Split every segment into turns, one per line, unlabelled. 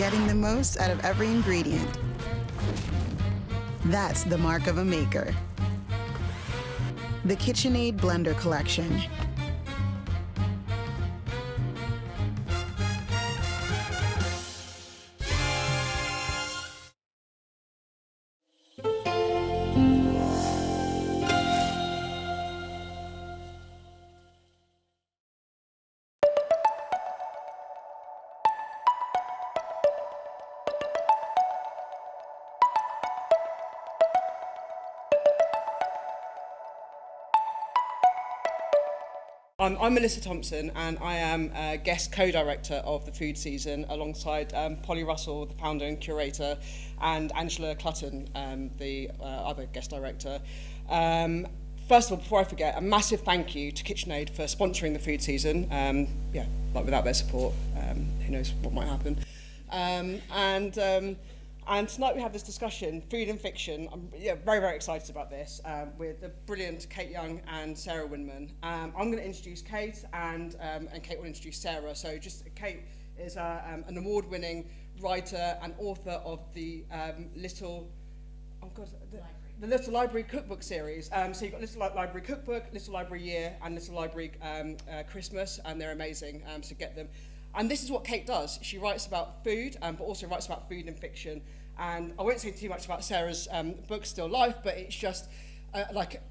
getting the most out of every ingredient. That's the mark of a maker. The KitchenAid Blender Collection.
Um, I'm Melissa Thompson and I am a guest co-director of the food season alongside um, Polly Russell, the founder and curator, and Angela Clutton, um, the uh, other guest director. Um, first of all, before I forget, a massive thank you to KitchenAid for sponsoring the food season. Um, yeah, like without their support, um, who knows what might happen. Um, and um, And tonight we have this discussion, food and fiction. I'm yeah, very, very excited about this um, with the brilliant Kate Young and Sarah Winman. Um, I'm going to introduce Kate and, um, and Kate will introduce Sarah. So just Kate is uh, um, an award-winning writer and author of the um, Little, oh God, the, the Little Library Cookbook series. Um, so you've got Little Li Library Cookbook, Little Library Year and Little Library um, uh, Christmas and they're amazing, um, so get them. And this is what Kate does. She writes about food, um, but also writes about food and fiction. And I won't say too much about Sarah's um, book, Still Life, but it's just uh, like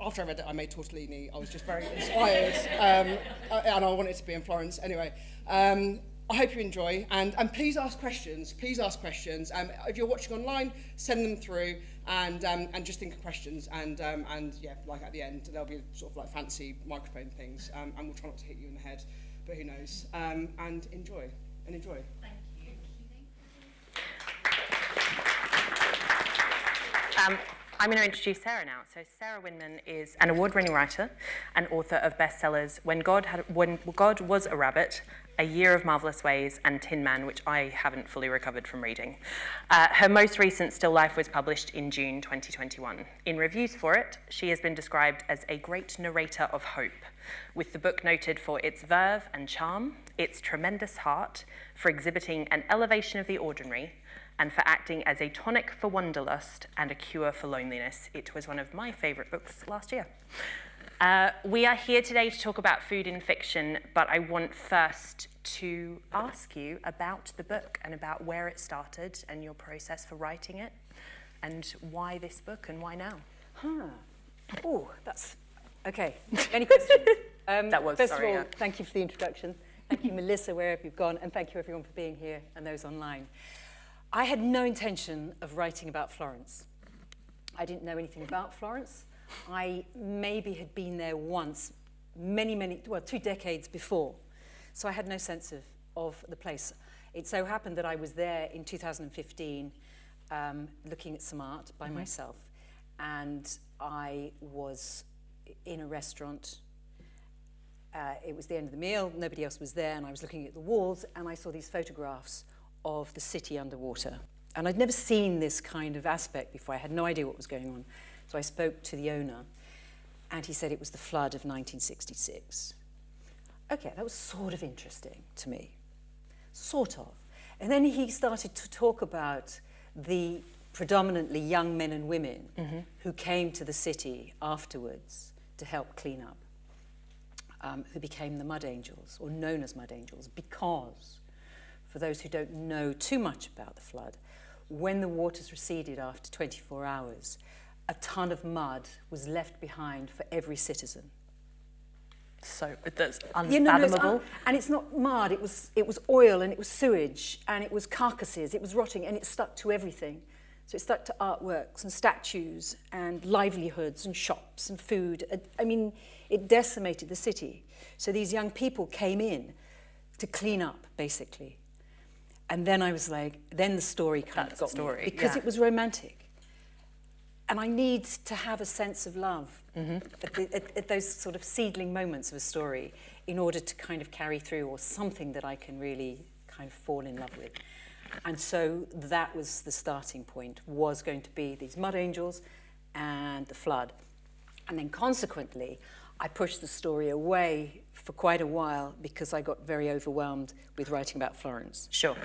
after I read it, I made tortellini. I was just very inspired, um, uh, and I wanted to be in Florence. Anyway, um, I hope you enjoy, and, and please ask questions. Please ask questions. Um, if you're watching online, send them through, and um, and just think of questions. And um, and yeah, like at the end, there'll be sort of like fancy microphone things, um, and we'll try not to hit you in the head, but who knows? Um, and enjoy, and enjoy. Thank you.
Um, I'm going to introduce Sarah now. So Sarah Winman is an award-winning writer and author of bestsellers When God, had, when God Was a Rabbit, A Year of Marvelous Ways, and Tin Man, which I haven't fully recovered from reading. Uh, her most recent Still Life was published in June 2021. In reviews for it, she has been described as a great narrator of hope, with the book noted for its verve and charm, its tremendous heart, for exhibiting an elevation of the ordinary, and for acting as a tonic for wanderlust and a cure for loneliness. It was one of my favourite books last year. Uh, we are here today to talk about food in fiction, but I want first to ask you about the book and about where it started and your process for writing it, and why this book and why now?
Huh. Oh, that's okay. Any questions?
Um, that was,
First
sorry,
of all,
yeah.
thank you for the introduction. Thank you, Melissa, wherever you've gone, and thank you everyone for being here and those online. I had no intention of writing about Florence. I didn't know anything about Florence. I maybe had been there once, many, many, well, two decades before. So I had no sense of, of the place. It so happened that I was there in 2015 um, looking at some art by mm -hmm. myself. And I was in a restaurant. Uh, it was the end of the meal, nobody else was there, and I was looking at the walls, and I saw these photographs of the city underwater. And I'd never seen this kind of aspect before. I had no idea what was going on. So I spoke to the owner, and he said it was the flood of 1966. Okay, that was sort of interesting to me. Sort of. And then he started to talk about the predominantly young men and women mm -hmm. who came to the city afterwards to help clean up, um, who became the Mud Angels, or known as Mud Angels, because for those who don't know too much about the flood, when the waters receded after 24 hours, a ton of mud was left behind for every citizen.
So that's unfathomable. You know, no, it's un
and it's not mud, it was, it was oil and it was sewage and it was carcasses, it was rotting and it stuck to everything. So it stuck to artworks and statues and livelihoods and shops and food. I mean, it decimated the city. So these young people came in to clean up, basically. And then I was like, then the story kind
That's
of got
story,
me because
yeah.
it was romantic. And I need to have a sense of love mm -hmm. at, the, at, at those sort of seedling moments of a story in order to kind of carry through or something that I can really kind of fall in love with. And so that was the starting point, was going to be these mud angels and the flood. And then consequently, I pushed the story away for quite a while because I got very overwhelmed with writing about Florence.
Sure.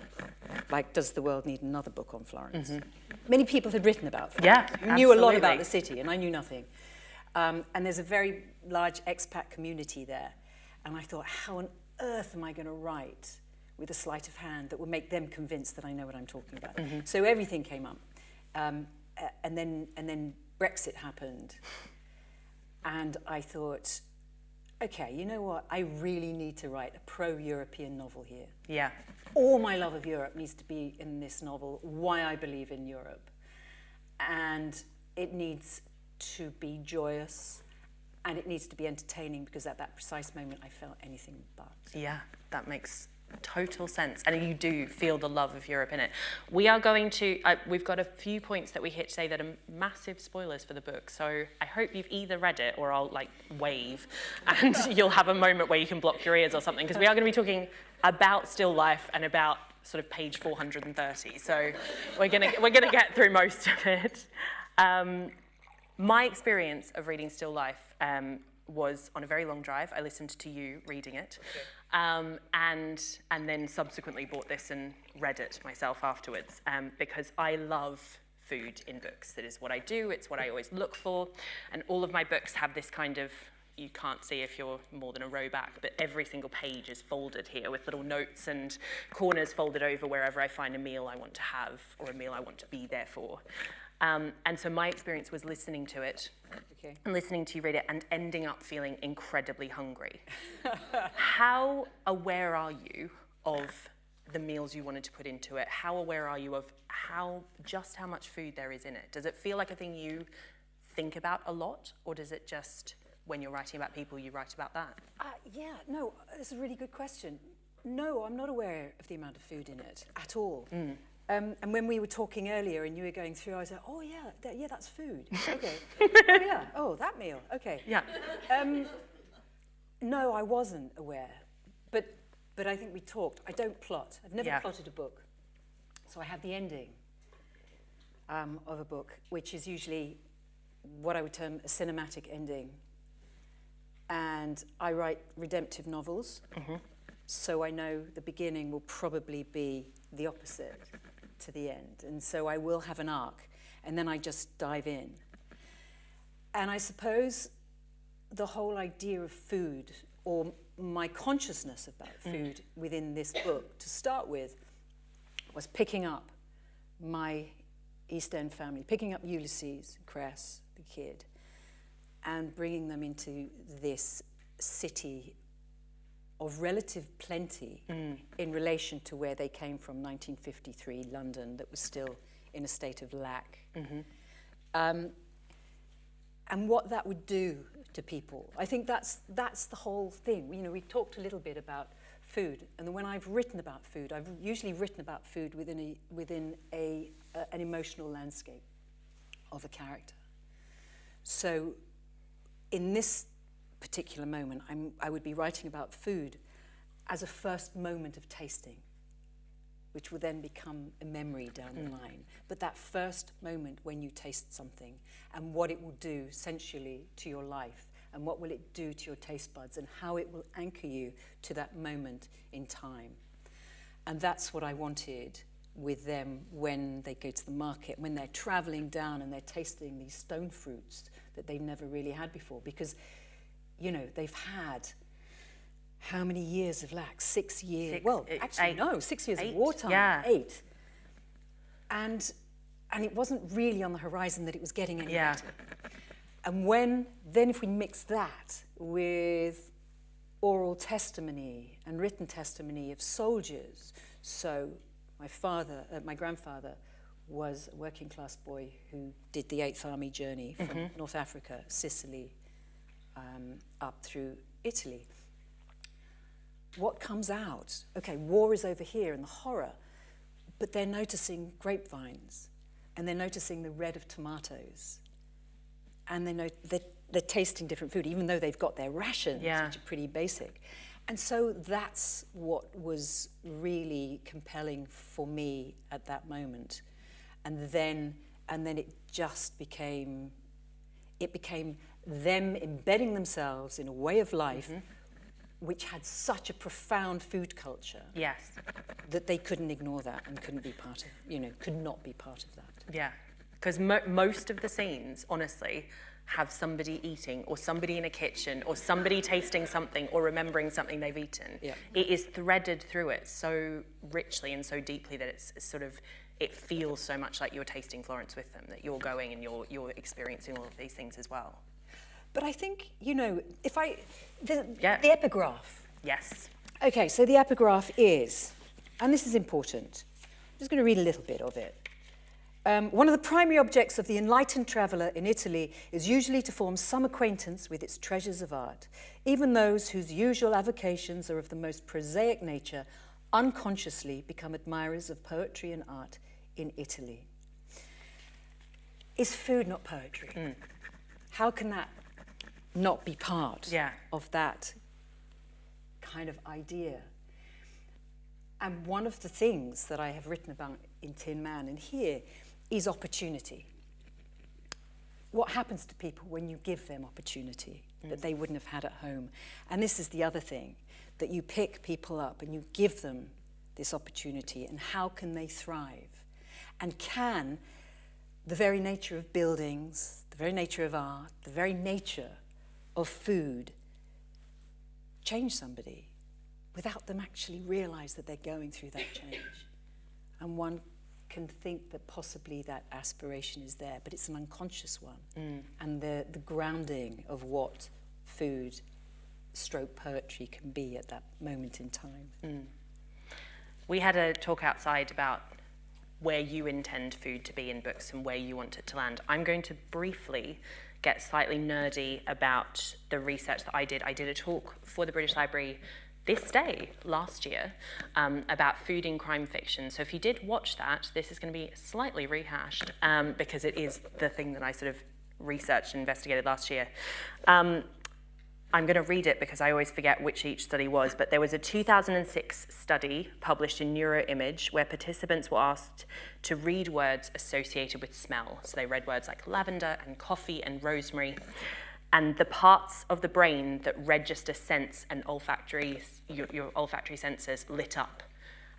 Like, does the world need another book on Florence? Many people had written about Florence.
Yeah,
knew a lot about the city, and I knew nothing. Um, and there's a very large expat community there. And I thought, how on earth am I going to write with a sleight of hand that will make them convinced that I know what I'm talking about?
Mm-hmm.
So everything came up. Um, and, then, and then Brexit happened. And I thought, okay, you know what? I really need to write a pro-European novel here.
Yeah.
All my love of Europe needs to be in this novel, why I believe in Europe. And it needs to be joyous and it needs to be entertaining because at that precise moment I felt anything but.
Yeah, that makes total sense. And you do feel the love of Europe in it. We are going to, uh, we've got a few points that we hit today that are massive spoilers for the book. So I hope you've either read it or I'll like wave and you'll have a moment where you can block your ears or something. Because we are going to be talking about still life and about sort of page 430. So we're going to, we're going to get through most of it. Um, my experience of reading Still Life um, was on a very long drive. I listened to you reading it, um, and and then subsequently bought this and read it myself afterwards um, because I love food in books. That is what I do. It's what I always look for, and all of my books have this kind of. You can't see if you're more than a row back, but every single page is folded here with little notes and corners folded over wherever I find a meal I want to have or a meal I want to be there for. Um, and so my experience was listening to it
Okay.
and listening to you read it and ending up feeling incredibly hungry. how aware are you of the meals you wanted to put into it? How aware are you of how just how much food there is in it? Does it feel like a thing you think about a lot, or does it just when you're writing about people you write about that?
Uh, yeah, no, that's a really good question. No, I'm not aware of the amount of food in it at all. Um, and when we were talking earlier and you were going through, I was like, oh yeah, that, yeah, that's food. Okay. oh yeah, oh that meal. Okay.
Yeah.
Um, no, I wasn't aware, but but I think we talked. I don't plot. I've never
Yeah.
plotted a book, so I have the ending um, of a book, which is usually what I would term a cinematic ending. And I write redemptive novels, so I know the beginning will probably be the opposite to the end, and so I will have an arc, and then I just dive in. And I suppose the whole idea of food or my consciousness about mm. food within this book to start with was picking up my East End family, picking up Ulysses, Cress, the kid, and bringing them into this city of relative plenty in relation to where they came from, 1953 London, that was still in a state of lack. Um, and what that would do to people. I think that's, that's the whole thing. You know, we've talked a little bit about food, and when I've written about food, I've usually written about food within, a, within a, uh, an emotional landscape of a character. So in this particular moment, I'm, I would be writing about food as a first moment of tasting which will then become a memory down the hmm. line. But that first moment when you taste something and what it will do sensually to your life and what will it do to your taste buds and how it will anchor you to that moment in time. And that's what I wanted with them when they go to the market, when they're traveling down and they're tasting these stone fruits that they've never really had before because, you know, they've had how many years of lack? Six years.
Six,
well,
eight-
actually,
eight.
no, six years
Eight,
of wartime.
yeah.
Eight. And and it wasn't really on the horizon that it was getting any
Yeah.
better. And when then if we mix that with oral testimony and written testimony of soldiers, so my father, uh, my grandfather was a working class boy who did the Eighth Army journey from North Africa, Sicily, um, up through Italy what comes out? Okay, war is over here and the horror, but they're noticing grapevines and they're noticing the red of tomatoes and they know they're, they're tasting different food, even though they've got their rations,
Yeah.
which are pretty basic. And so that's what was really compelling for me at that moment. And then, and then it just became, it became them embedding themselves in a way of life mm-hmm. which had such a profound food culture
Yes.
that they couldn't ignore that and couldn't be part of, you know, could not be part of that.
Yeah, because mo- most of the scenes, honestly, have somebody eating or somebody in a kitchen or somebody tasting something or remembering something they've eaten.
Yeah.
It is threaded through it so richly and so deeply that it's sort of it feels so much like you're tasting Florence with them, that you're going and you're you're experiencing all of these things as well.
But I think, you know, if I, the,
Yeah.
the epigraph.
Yes.
Okay, so the epigraph is, and this is important, I'm just going to read a little bit of it. Um, one of the primary objects of the enlightened traveller in Italy is usually to form some acquaintance with its treasures of art. Even those whose usual avocations are of the most prosaic nature unconsciously become admirers of poetry and art in Italy. Is food not poetry? Hmm. How can that not be part
Yeah.
of that kind of idea? And one of the things that I have written about in Tin Man and here is opportunity. What happens to people when you give them opportunity hmm. that they wouldn't have had at home? And this is the other thing that you pick people up and you give them this opportunity, and how can they thrive? And can the very nature of buildings, the very nature of art, the very nature of food change somebody without them actually realize that they're going through that change. And one can think that possibly that aspiration is there, but it's an unconscious one. Mm. And the, the grounding of what food stroke poetry can be at that moment in time. Mm.
We had a talk outside about where you intend food to be in books and where you want it to land. I'm going to briefly get slightly nerdy about the research that I did. I did a talk for the British Library this day last year um, about food in crime fiction. So if you did watch that, this is going to be slightly rehashed um, because it is the thing that I sort of researched and investigated last year. Um, I'm going to read it because I always forget which each study was, but there was a 2006 study published in Neuroimage where participants were asked to read words associated with smell. So they read words like lavender and coffee and rosemary. And the parts of the brain that register sense and olfactory, your, your olfactory senses lit up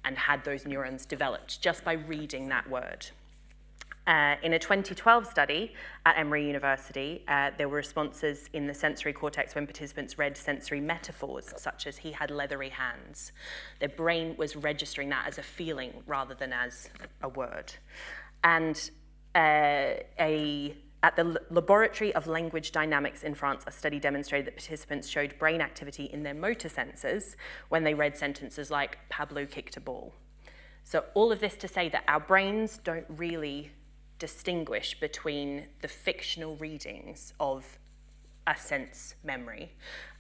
and had those neurons developed just by reading that word. Uh, in a 2012 study at Emory University, uh, there were responses in the sensory cortex when participants read sensory metaphors, such as he had leathery hands. Their brain was registering that as a feeling rather than as a word. And uh, a at the Laboratory of Language Dynamics in France, a study demonstrated that participants showed brain activity in their motor sensors when they read sentences like, Pablo kicked a ball. So, all of this to say that our brains don't really distinguish between the fictional readings of a sense memory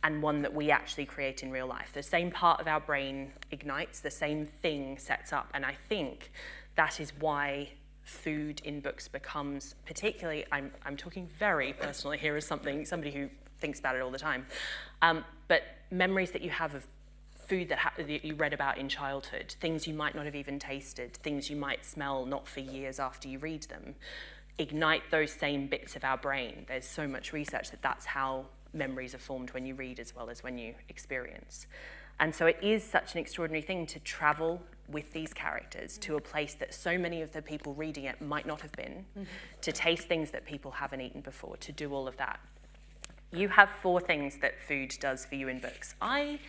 and one that we actually create in real life. The same part of our brain ignites, the same thing sets up. And I think that is why food in books becomes particularly I'm, I'm talking very personally here as something somebody who thinks about it all the time um, but memories that you have of food that, ha- that you read about in childhood, things you might not have even tasted, things you might smell not for years after you read them, ignite those same bits of our brain. There's so much research that that's how memories are formed when you read as well as when you experience. And so it is such an extraordinary thing to travel with these characters to a place that so many of the people reading it might not have been, mm-hmm. to taste things that people haven't eaten before, to do all of that. You have four things that food does for you in books. I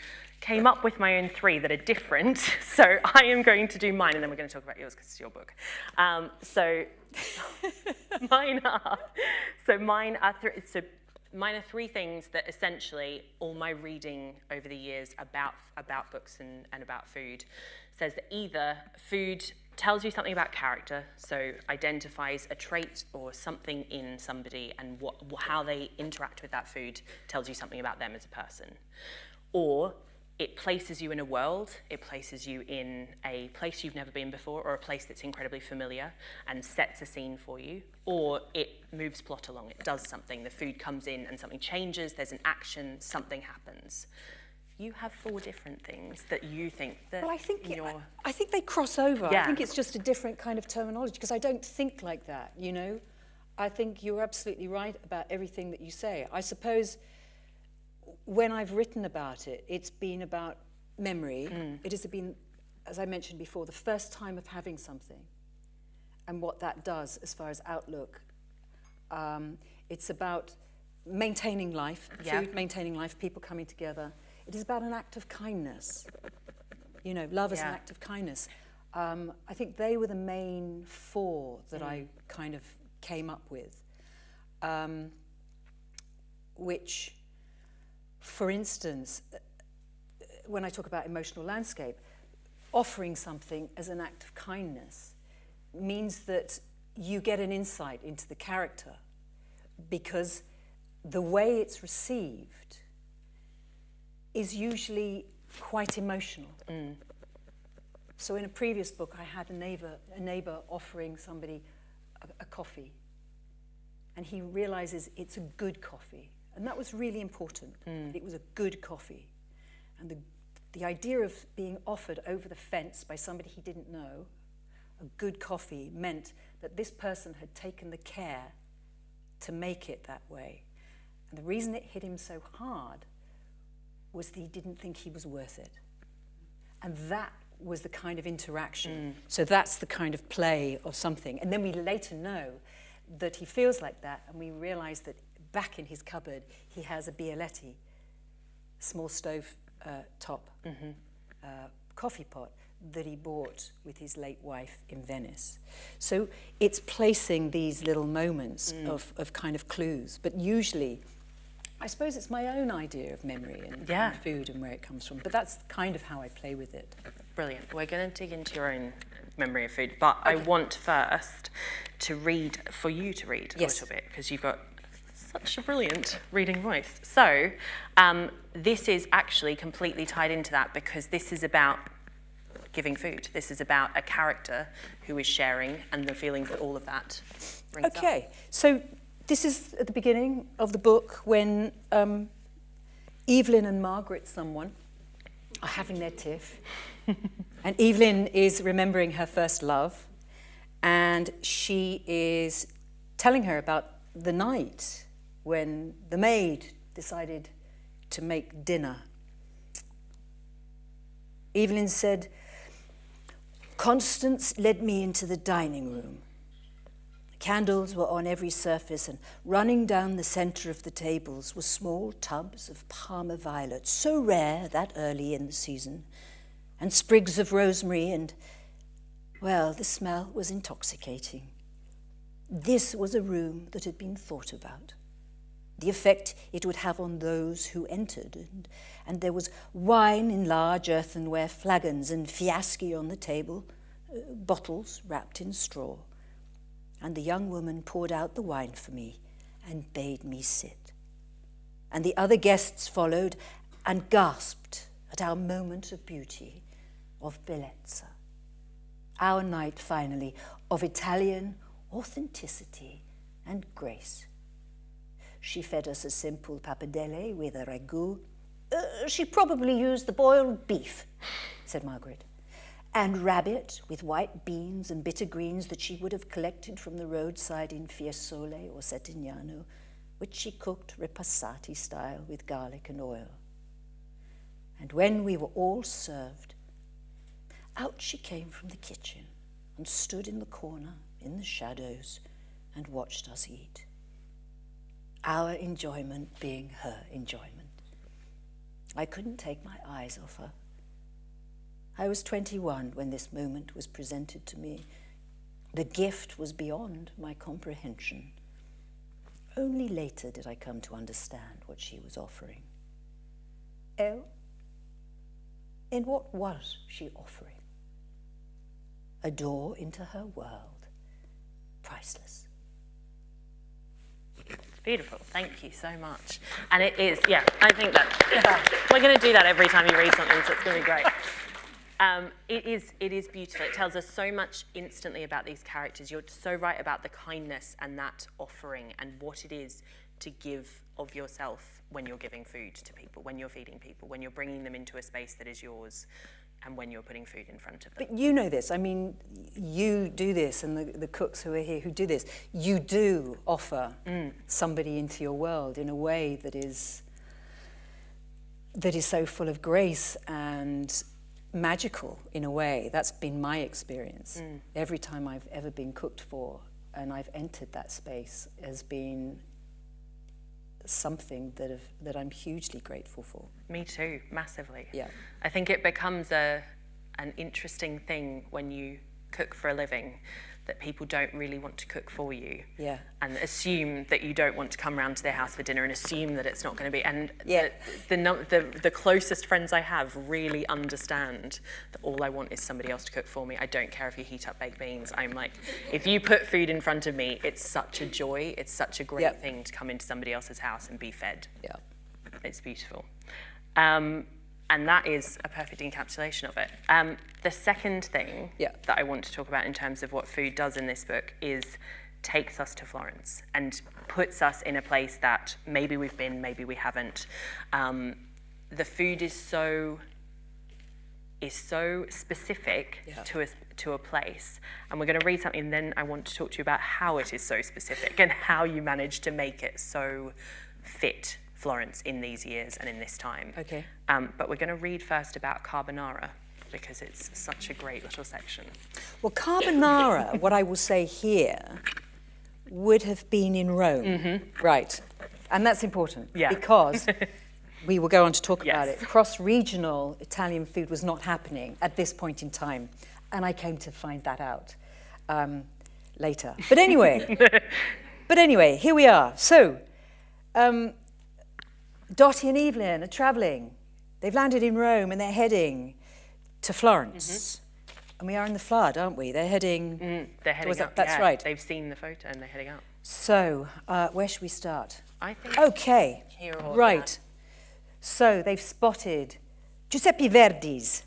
came up with my own three that are different, so I am going to do mine, and then we're going to talk about yours because it's your book. Um, so mine are so mine are three. So mine are three things that essentially all my reading over the years about about books and, and about food says that either food tells you something about character, so identifies a trait or something in somebody and what, how they interact with that food tells you something about them as a person. Or it places you in a world, it places you in a place you've never been before or a place that's incredibly familiar and sets a scene for you. Or it moves plot along, it does something. The food comes in and something changes, there's an action, something happens. You have four different things that you think that
Well, I think
in
it- I, I think they cross over.
Yeah.
I think it's just a different kind of terminology because I don't think like that. You know, I think you're absolutely right about everything that you say. I suppose when I've written about it, it's been about memory. It has been, as I mentioned before, the first time of having something and what that does as far as outlook. Um, it's about maintaining life,
Yeah.
food, maintaining life, people coming together. It is about an act of kindness. You know, love is an act of kindness. Um, I think they were the main four that I kind of came up with. Um, which, for instance, uh, when I talk about emotional landscape, offering something as an act of kindness means that you get an insight into the character because the way it's received is usually quite emotional. So in a previous book, I had a neighbor, a neighbor offering somebody a, a coffee, and he realizes it's a good coffee, and that was really important. Hmm. that It was a good coffee, and the the idea of being offered over the fence by somebody he didn't know a good coffee meant that this person had taken the care to make it that way. And the reason it hit him so hard was that he didn't think he was worth it. And that was the kind of interaction. Hmm. So that's the kind of play of something. And then we later know that he feels like that, and we realize that back in his cupboard, he has a Bialetti, small stove uh, top uh, coffee pot that he bought with his late wife in Venice. So it's placing these little moments of, of kind of clues, but usually, I suppose it's my own idea of memory and,
Yeah.
and food and where it comes from, but that's kind of how I play with it.
Brilliant. We're going to dig into your own memory of food, but I want first to read, for you to read a little bit, because you've got such a brilliant reading voice. So, um, this is actually completely tied into that because this is about giving food. This is about a character who is sharing and the feelings that all of that brings up.
Okay, so this is at the beginning of the book when um, Evelyn and Margaret, someone, are having their tiff. and Evelyn is remembering her first love, and she is telling her about the night when the maid decided to make dinner. Evelyn said, Constance led me into the dining room. Candles were on every surface, and running down the centre of the tables were small tubs of Parma violet, so rare that early in the season, and sprigs of rosemary, and, well, the smell was intoxicating. This was a room that had been thought about. The effect it would have on those who entered, and, and there was wine in large earthenware flagons and fiaschi on the table, uh, bottles wrapped in straw and the young woman poured out the wine for me and bade me sit. And the other guests followed and gasped at our moment of beauty, of bellezza. Our night, finally, of Italian authenticity and grace. She fed us a simple pappardelle with a ragout. Uh, she probably used the boiled beef, said Margaret and rabbit with white beans and bitter greens that she would have collected from the roadside in Fiesole or Settignano, which she cooked ripassati style with garlic and oil. And when we were all served, out she came from the kitchen and stood in the corner in the shadows and watched us eat. Our enjoyment being her enjoyment. I couldn't take my eyes off her. I was 21 when this moment was presented to me. The gift was beyond my comprehension. Only later did I come to understand what she was offering. Oh, in what was she offering? A door into her world, priceless.
It's beautiful. Thank you so much. And it is, yeah, I think that we're going to do that every time you read something, so it's going to be great. Um, it is, it is beautiful. It tells us so much instantly about these characters. You're so right about the kindness and that offering and what it is to give of yourself when you're giving food to people, when you're feeding people, when you're bringing them into a space that is yours, and when you're putting food in front of them.
But you know this. I mean, you do this, and the, the cooks who are here who do this, you do offer mm. somebody into your world in a way that is that is so full of grace and magical in a way. That's been my experience. Mm. Every time I've ever been cooked for and I've entered that space has been something that, have, that I'm hugely grateful for.
Me too, massively.
Yeah.
I think it becomes a an interesting thing when you cook for a living that people don't really want to cook for you.
Yeah.
And assume that you don't want to come round to their house for dinner and assume that it's not going to be. And
Yeah.
the, the, num- the, the closest friends I have really understand that all I want is somebody else to cook for me. I don't care if you heat up baked beans. I'm like, if you put food in front of me, it's such a joy. It's such a great
Yep.
thing to come into somebody else's house and be fed.
Yeah.
It's beautiful. Um, and that is a perfect encapsulation of it. Um, the second thing
Yeah.
that I want to talk about in terms of what food does in this book is takes us to Florence and puts us in a place that maybe we've been, maybe we haven't. Um, the food is so is so specific
Yeah.
to a to a place, and we're going to read something. And then I want to talk to you about how it is so specific and how you manage to make it so fit Florence in these years and in this time.
Okay.
Um, but we're going to read first about carbonara because it's such a great little section.
Well, carbonara, what I will say here, would have been in Rome. Right. And that's important
Yeah.
because we will go on to talk about it. Cross regional Italian food was not happening at this point in time. And I came to find that out um, later. But anyway, but anyway, here we are. So, um, Dottie and Evelyn are travelling. They've landed in Rome and they're heading to Florence. And we are in the flood, aren't we? They're heading.
They're heading
that-
up.
that's
yeah,
right.
They've seen the photo and they're heading up.
So, uh, where should we start?
I think.
Okay. Right. So they've spotted Giuseppe Verdi's,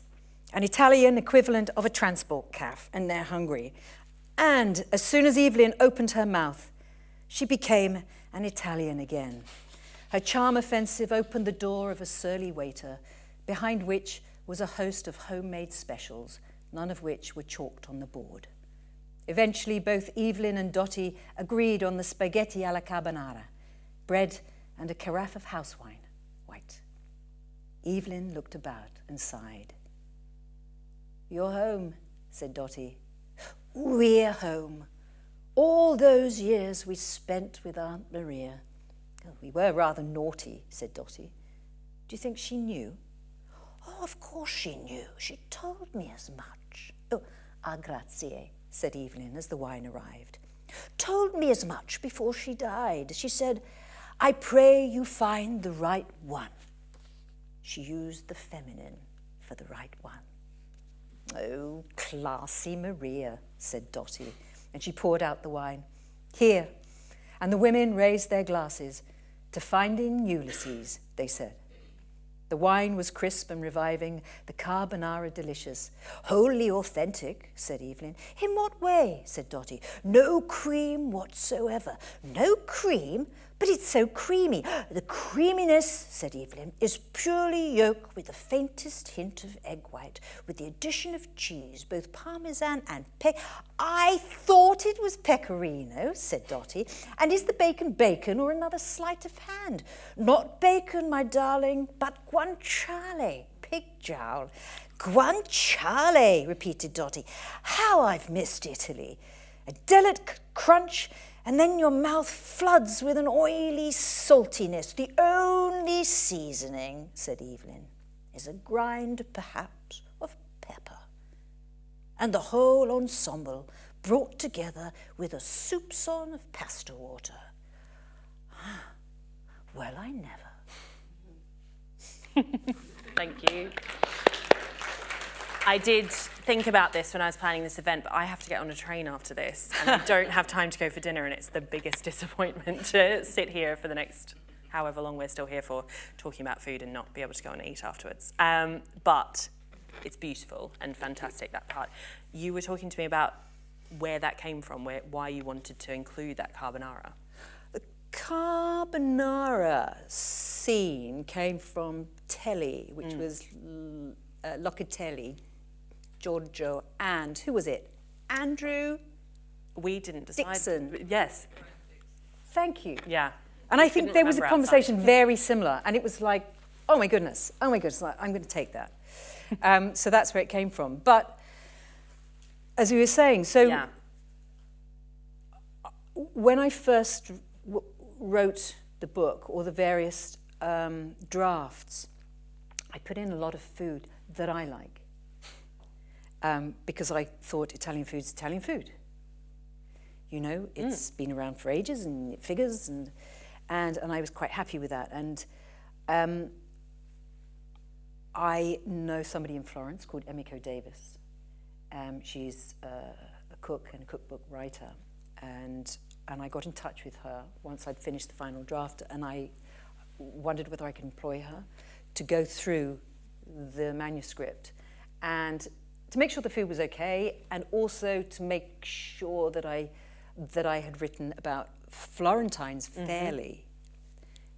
an Italian equivalent of a transport calf, and they're hungry. And as soon as Evelyn opened her mouth, she became an Italian again. Her charm offensive opened the door of a surly waiter, behind which was a host of homemade specials, none of which were chalked on the board. Eventually, both Evelyn and Dottie agreed on the spaghetti alla carbonara, bread and a carafe of house wine, white. Evelyn looked about and sighed. You're home, said Dottie. We're home. All those years we spent with Aunt Maria. We were rather naughty, said Dottie. Do you think she knew? Oh, of course she knew. She told me as much. Oh, ah, grazie, said Evelyn as the wine arrived. Told me as much before she died. She said, I pray you find the right one. She used the feminine for the right one. Oh, classy Maria, said Dottie, and she poured out the wine. Here. And the women raised their glasses to finding Ulysses, they said. The wine was crisp and reviving, the carbonara delicious. Wholly authentic, said Evelyn. In what way? said Dottie. No cream whatsoever. No cream? But it's so creamy. The creaminess, said Evelyn, is purely yolk with the faintest hint of egg white, with the addition of cheese, both parmesan and pe. I thought it was pecorino, said Dottie. And is the bacon bacon or another sleight of hand? Not bacon, my darling, but guanciale, pig jowl. Guanciale, repeated Dottie. How I've missed Italy. A delicate crunch, and then your mouth floods with an oily saltiness. The only seasoning, said Evelyn, is a grind, perhaps, of pepper. And the whole ensemble brought together with a soupçon of pasta water. Ah, Well, I never.
Thank you. I did think about this when I was planning this event, but I have to get on a train after this, and I don't have time to go for dinner, and it's the biggest disappointment to sit here for the next however long we're still here for, talking about food and not be able to go and eat afterwards. Um, but it's beautiful and fantastic that part. You were talking to me about where that came from, where why you wanted to include that carbonara.
The carbonara scene came from Telly, which was uh, Locatelli, Giorgio, and who was it? Andrew.
We didn't decide.
Dixon.
Yes.
Thank you.
Yeah.
And I think there was a
remember outside.
conversation very similar, and it was like oh my goodness, oh my goodness, I'm going to take that. um, so that's where it came from. But as we were saying, so
Yeah.
when I first wrote the book or the various um, drafts, I put in a lot of food that I like um, because I thought Italian food's Italian food. You know, it's been around for ages and it figures, and and and I was quite happy with that. And um, I know somebody in Florence called Emiko Davies. Um, she's uh, a cook and a cookbook writer, and and I got in touch with her once I'd finished the final draft, and I wondered whether I could employ her to go through the manuscript and to make sure the food was okay, and also to make sure that I that I had written about Florentines fairly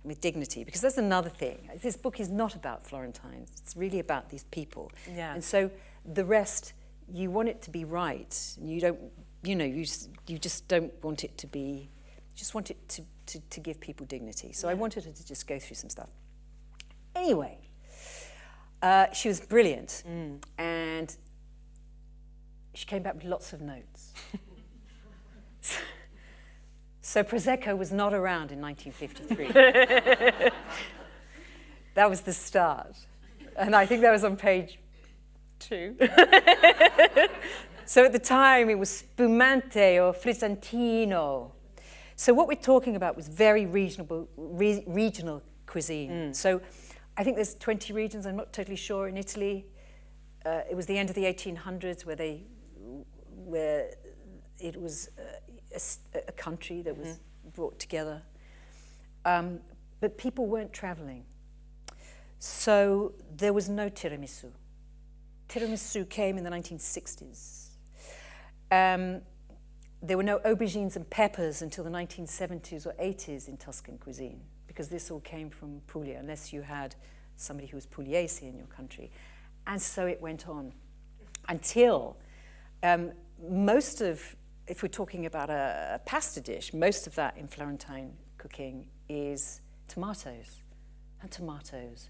with dignity because that's another thing. This book is not about florentines. It's really about these people.
Yeah.
and so the rest you want it to be right. You don't you know you you just don't want it to be you just want it to to, to give people dignity. So i wanted her to just go through some stuff. Anyway uh, she was brilliant. And she came back with lots of notes so Prosecco was not around in 1953. that was the start. And I think that was on page two. so at the time, it was spumante or frizzantino. So what we're talking about was very regional, re- regional cuisine. So I think there's 20 regions, I'm not totally sure, in Italy. Uh, it was the end of the 1800s where they, where it was uh, a, a country that was brought together. Um, but people weren't traveling. So there was no tiramisu. Tiramisu came in the 1960s. Um, there were no aubergines and peppers until the 1970s or 80s in Tuscan cuisine, because this all came from Puglia, unless you had somebody who was Pugliese in your country. And so it went on until um, most of, if we're talking about a, a pasta dish, most of that in Florentine cooking is tomatoes and tomatoes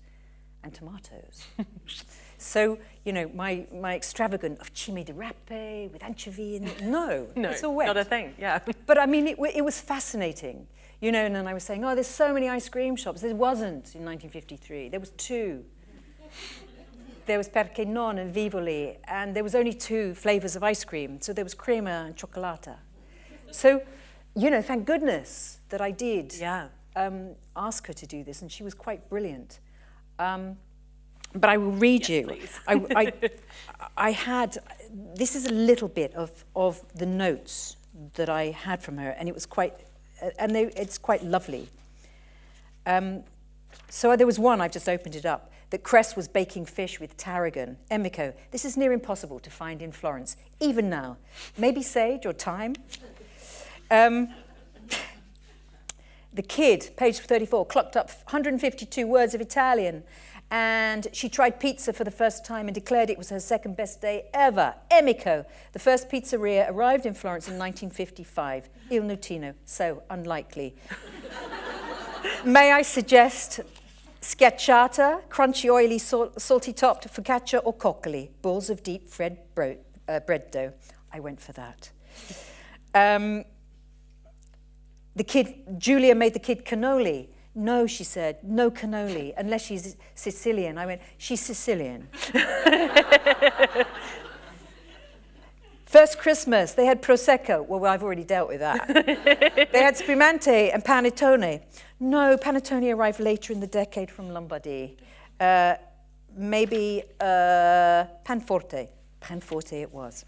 and tomatoes. so, you know, my, my extravagant of cime di rape with anchovy in it, no,
No,
it's all wet.
not a thing. Yeah.
But I mean, it, it was fascinating. You know, and then I was saying, oh, there's so many ice cream shops. There wasn't in 1953. There was two. There was Perché Non and Vivoli, and there was only two flavors of ice cream. So there was crema and chocolata. So, you know, thank goodness that I did
Yeah.
um, ask her to do this, and she was quite brilliant. Um, but I will read you.
please.
I, I, I had, this is a little bit of, of the notes that I had from her, and it was quite, uh, and they, it's quite lovely. Um, so there was one, I've just opened it up, that Cress was baking fish with tarragon. Emiko, this is near impossible to find in Florence, even now. Maybe sage or thyme. Um, the kid, page 34, clocked up 152 words of Italian. And she tried pizza for the first time and declared it was her second best day ever. Emiko, the first pizzeria, arrived in Florence in 1955. Il Nutino, so unlikely. May I suggest schiacciata, crunchy, oily, sal- salty topped focaccia or coccoli, balls of deep bread, bro- uh, bread dough. I went for that. Um, the kid, Julia made the kid cannoli. No, she said, no cannoli, unless she's Sicilian. I went, she's Sicilian. First Christmas, they had Prosecco. Well, I've already dealt with that. they had Spumante and Panettone. No, Panettone arrived later in the decade from Lombardy. Uh, maybe uh, Panforte. Panforte it was.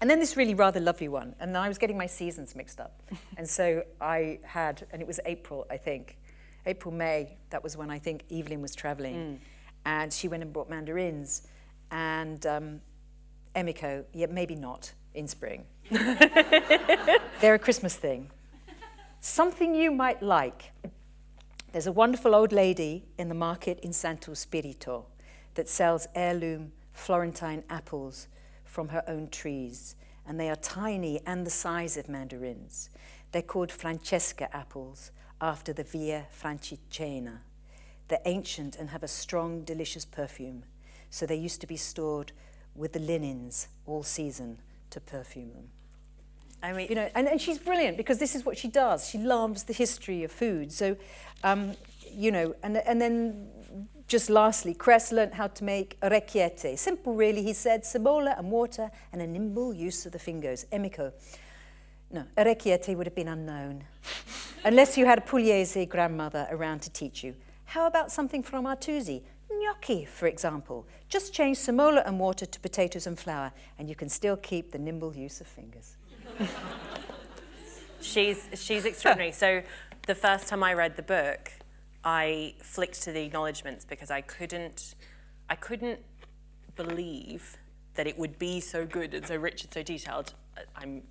And then this really rather lovely one. And I was getting my seasons mixed up. and so I had, and it was April, I think. April, May, that was when I think Evelyn was traveling. And she went and brought mandarins. And um, Emiko, yeah, maybe not in spring. They're a Christmas thing. Something you might like. There's a wonderful old lady in the market in Santo Spirito that sells heirloom Florentine apples from her own trees, and they are tiny and the size of mandarins. They're called Francesca apples after the Via Francigena. They're ancient and have a strong, delicious perfume. So they used to be stored with the linens all season to perfume them.
I mean,
You know, and, and she's brilliant because this is what she does. She loves the history of food. So, um, you know, and, and then just lastly, Cress learnt how to make orecchiette. Simple, really. He said semola and water and a nimble use of the fingers. Emiko. No, orecchiette would have been unknown unless you had a Pugliese grandmother around to teach you. How about something from Artusi? Gnocchi, for example. Just change semola and water to potatoes and flour, and you can still keep the nimble use of fingers.
She's she's extraordinary. so the first time I read the book, I flicked to the acknowledgements because I couldn't I couldn't believe that it would be so good and so rich and so detailed. I'm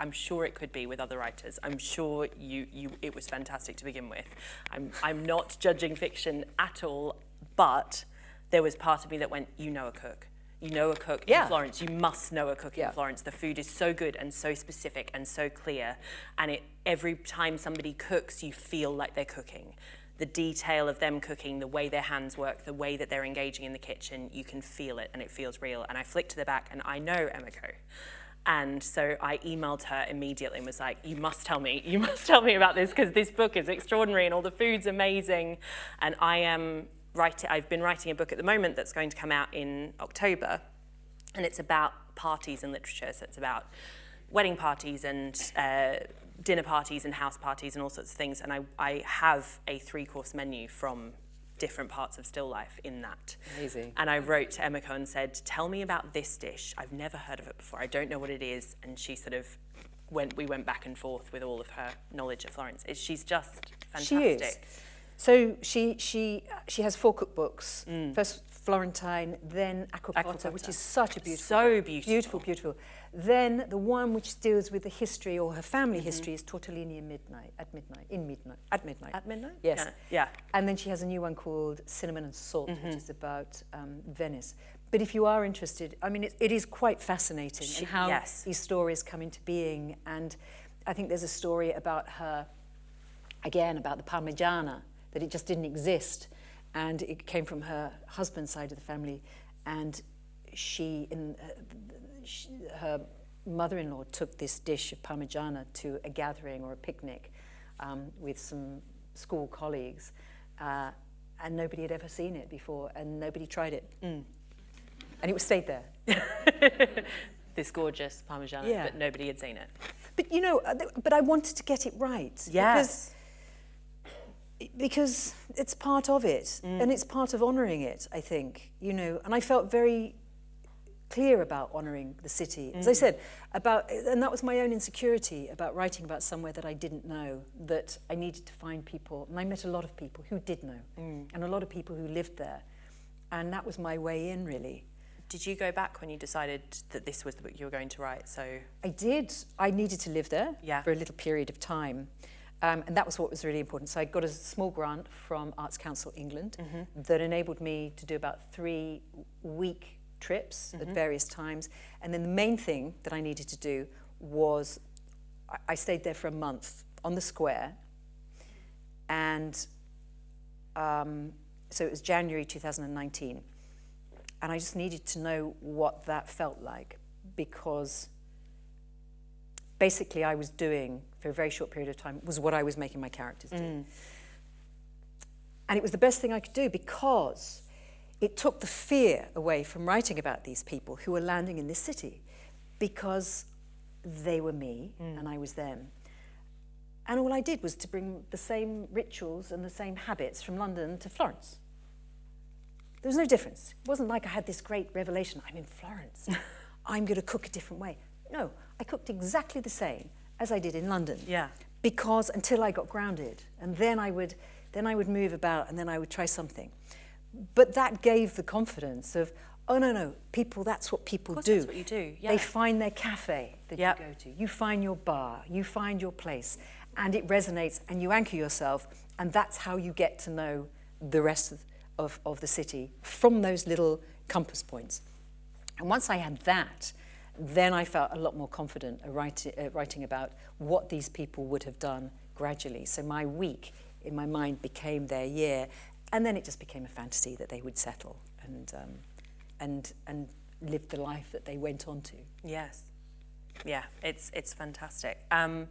I'm sure it could be with other writers. I'm sure you, you it was fantastic to begin with. I'm, I'm not judging fiction at all, but there was part of me that went, you know a cook. You know a cook
Yeah.
in Florence. You must know a cook
Yeah.
in Florence. The food is so good and so specific and so clear. And it every time somebody cooks, you feel like they're cooking. The detail of them cooking, the way their hands work, the way that they're engaging in the kitchen, you can feel it and it feels real. And I flicked to the back and I know Emiko. And so I emailed her immediately and was like, you must tell me, you must tell me about this because this book is extraordinary and all the food's amazing. And I am I've been writing a book at the moment that's going to come out in October. And it's about parties and literature. So it's about wedding parties and uh, dinner parties and house parties and all sorts of things. And I, I have a three course menu from different parts of still life in that.
Amazing.
And I wrote to Emiko and said, tell me about this dish. I've never heard of it before. I don't know what it is. And she sort of went, we went back and forth with all of her knowledge of Florence. She's just fantastic.
She is. So she she she has four cookbooks.
Mm.
First Florentine, then
Acquacotta,
which is such a beautiful,
So beautiful.
beautiful, beautiful. Then the one which deals with the history or her family
Mm-hmm.
history is Tortellini at midnight. At midnight, in midnight, at midnight.
At midnight?
Yes.
Yeah. yeah.
And then she has a new one called Cinnamon and Salt,
Mm-hmm.
which is about um, Venice. But if you are interested, I mean, it, it is quite fascinating
She-
how
yes.
these stories come into being. And I think there's a story about her, again, about the Parmigiana, that it just didn't exist. And it came from her husband's side of the family. And she, in, uh, she her mother-in-law took this dish of Parmigiana to a gathering or a picnic um, with some school colleagues. Uh, and nobody had ever seen it before, and nobody tried it. And it was stayed there.
This gorgeous Parmigiana,
Yeah.
but nobody had seen it.
But you know, uh, but I wanted to get it right.
Yes.
Because, it's part of it, mm. and it's part of honouring it, I think, you know. And I felt very clear about honouring the city. As I mm. said, about, and that was my own insecurity about writing about somewhere that I didn't know, that I needed to find people. And I met a lot of people who did know, mm. and a lot of people who lived there. And that was my way in, really.
Did you go back when you decided that this was the book you were going to write? So
I did. I needed to live there
Yeah.
for a little period of time. Um, and that was what was really important. So I got a small grant from Arts Council England that enabled me to do about three week trips at various times. And then the main thing that I needed to do was I, I stayed there for a month on the square. And um, so it was January 2019. And I just needed to know what that felt like because basically I was doing for a very short period of time was what I was making my characters do. Mm. And it was the best thing I could do because it took the fear away from writing about these people who were landing in this city because they were me mm. and I was them. And all I did was to bring the same rituals and the same habits from London to Florence. There was no difference. It wasn't like I had this great revelation I'm in Florence. I'm going to cook a different way. No, I cooked exactly the same as I did in London.
Yeah.
Because until I got grounded, and then I would then I would move about and then I would try something. But that gave the confidence of, oh no, no, people that's what people do.
that's what you do, yeah.
They find their cafe that
Yep.
you go to. You find your bar, you find your place, and it resonates and you anchor yourself, and that's how you get to know the rest of, of, of the city from those little compass points. And once I had that, then I felt a lot more confident write, uh, writing about what these people would have done gradually. So my week in my mind became their year, and then it just became a fantasy that they would settle and, um, and, and live the life that they went on to.
Yes. Yeah, it's it's fantastic. Um,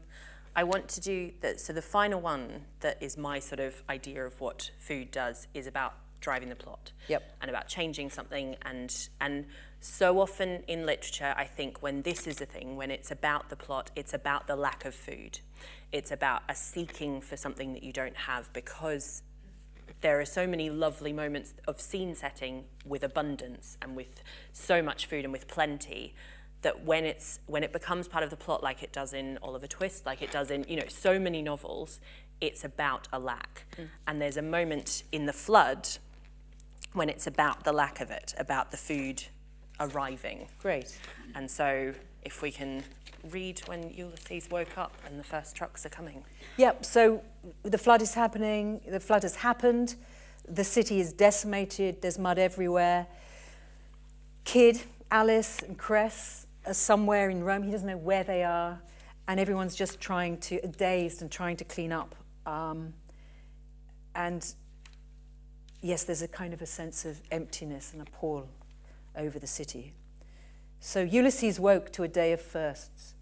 I want to do that. So the final one that is my sort of idea of what food does is about driving the plot.
Yep.
And about changing something and and so often in literature, I think when this is a thing, when it's about the plot, it's about the lack of food. It's about a seeking for something that you don't have because there are so many lovely moments of scene setting with abundance and with so much food and with plenty that when it's when it becomes part of the plot like it does in Oliver Twist like it does in you know so many novels it's about a lack mm. and there's a moment in the flood when it's about the lack of it about the food arriving
great
and so if we can read when Ulysses woke up and the first trucks are coming
yep so the flood is happening the flood has happened the city is decimated there's mud everywhere Kid Alys and Cress are somewhere in Rome. He doesn't know where they are. And everyone's just trying to, dazed and trying to clean up. Um, and yes, there's a kind of a sense of emptiness and a pall over the city. So Ulysses woke to a day of firsts.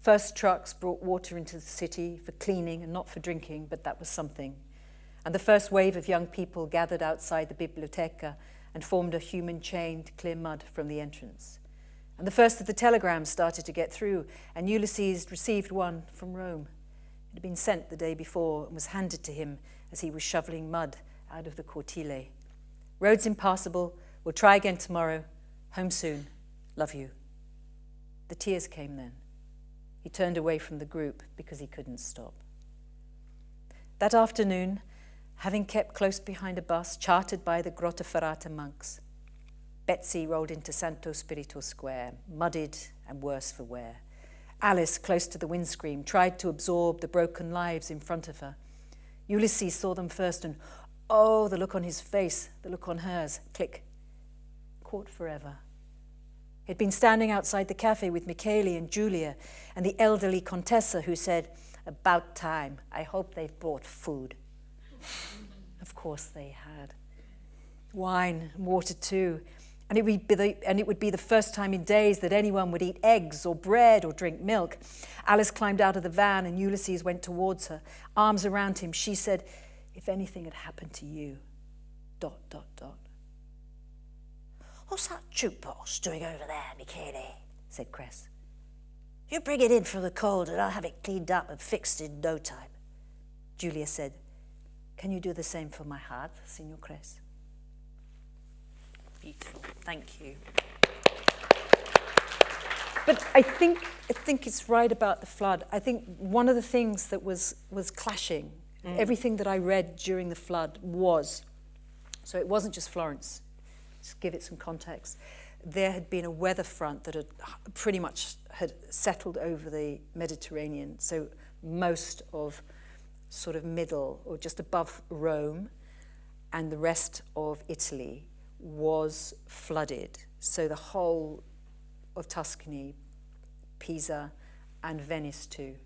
First trucks brought water into the city for cleaning and not for drinking, but that was something. And the first wave of young people gathered outside the biblioteca and formed a human chain to clear mud from the entrance. And the first of the telegrams started to get through, and Ulysses received one from Rome. It had been sent the day before and was handed to him as he was shoveling mud out of the Cortile. Roads impassable. We'll try again tomorrow. Home soon. Love you. The tears came then. He turned away from the group because he couldn't stop. That afternoon, having kept close behind a bus chartered by the Grottaferrata monks, Betsy rolled into Santo Spirito Square, muddied and worse for wear. Alys, close to the windscreen, tried to absorb the broken lives in front of her. Ulysses saw them first and, oh, the look on his face, the look on hers, click, caught forever. He'd been standing outside the cafe with Michele and Julia and the elderly Contessa who said, about time, I hope they've brought food. of course they had. Wine, water too, and it, would be the, and it would be the first time in days that anyone would eat eggs or bread or drink milk. Alys climbed out of the van and Ulysses went towards her, arms around him. She said, if anything had happened to you, dot, dot, dot.
What's that jukebox doing over there, Michele? said Cress. You bring it in from the cold and I'll have it cleaned up and fixed in no time.
Julia said, Can you do the same for my heart, Signor Cress?
Beautiful. Thank you.
But I think, I think it's right about the flood. I think one of the things that was, was clashing, mm. everything that I read during the flood was, so it wasn't just Florence, to give it some context, there had been a weather front that had pretty much had settled over the Mediterranean. So most of sort of middle or just above Rome and the rest of Italy was flooded. So the whole of Tuscany, Pisa, and Venice too.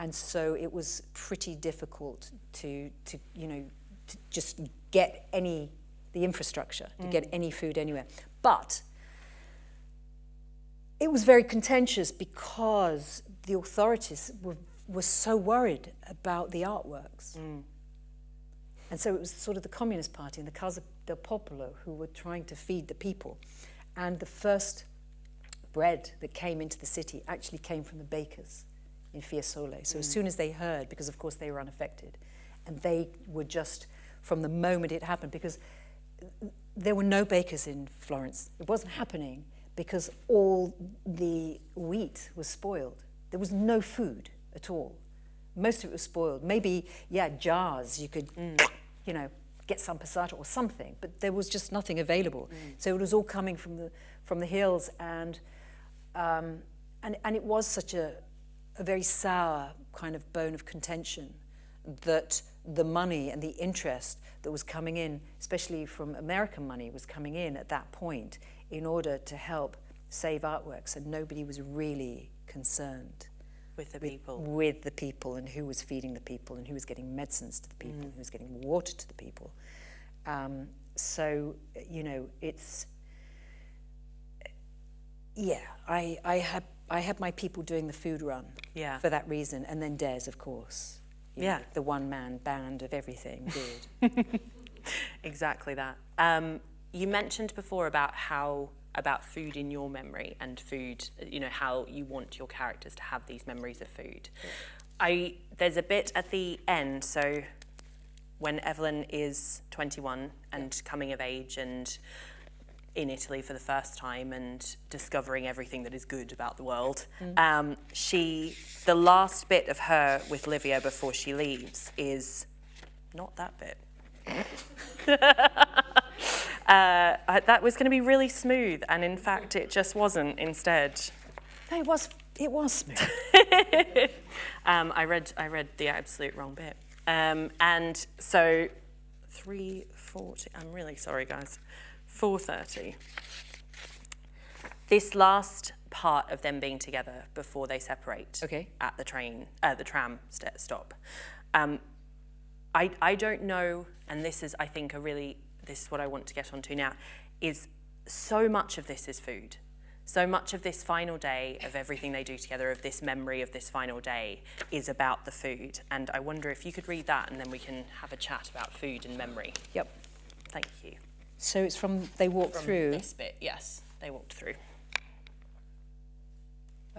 And so it was pretty difficult to, to you know, to just get any, the infrastructure, to mm. get any food anywhere. But it was very contentious because the authorities were, were so worried about the artworks. Mm. And so it was sort of the Communist Party and the Casa del Popolo who were trying to feed the people. And the first bread that came into the city actually came from the bakers in Fiesole. So mm. as soon as they heard, because of course they were unaffected, and they were just, from the moment it happened, because there were no bakers in Florence. It wasn't happening because all the wheat was spoiled. There was no food at all. Most of it was spoiled. Maybe, yeah, jars you could mm you know, get some passata or something, but there was just nothing available. Mm. So it was all coming from the, from the hills and, um, and, and it was such a, a very sour kind of bone of contention that the money and the interest that was coming in, especially from American money, was coming in at that point in order to help save artworks, and nobody was really concerned
with the people.
With the people and who was feeding the people and who was getting medicines to the people mm. and who was getting water to the people. Um, so, you know, it's, yeah, I, I, had, I had my people doing the food run
Yeah.
for that reason, and then Des, of course. you
Yeah.
know, the one man band of everything did.
Exactly that. Um, you mentioned before about how about food in your memory and food, you know, how you want your characters to have these memories of food. I there's a bit at the end, so when Evelyn is 21 and coming of age and in Italy for the first time and discovering everything that is good about the world. Um, she, the last bit of her with Livia before she leaves is not that bit. uh, that was going to be really smooth, and in fact, it just wasn't. Instead,
no, it was, it was smooth.
um, I read I read the absolute wrong bit, um, and so three forty. I'm really sorry, guys. Four thirty. This last part of them being together before they separate
Okay.
at the train, uh, the tram st- stop. Um, I, I don't know, and this is, I think, a really, this is what I want to get onto now, is so much of this is food. So much of this final day of everything they do together, of this memory of this final day, is about the food. And I wonder if you could read that and then we can have a chat about food and memory.
Yep.
Thank you.
So it's from they walked
From
through.
This bit, yes, they walked through.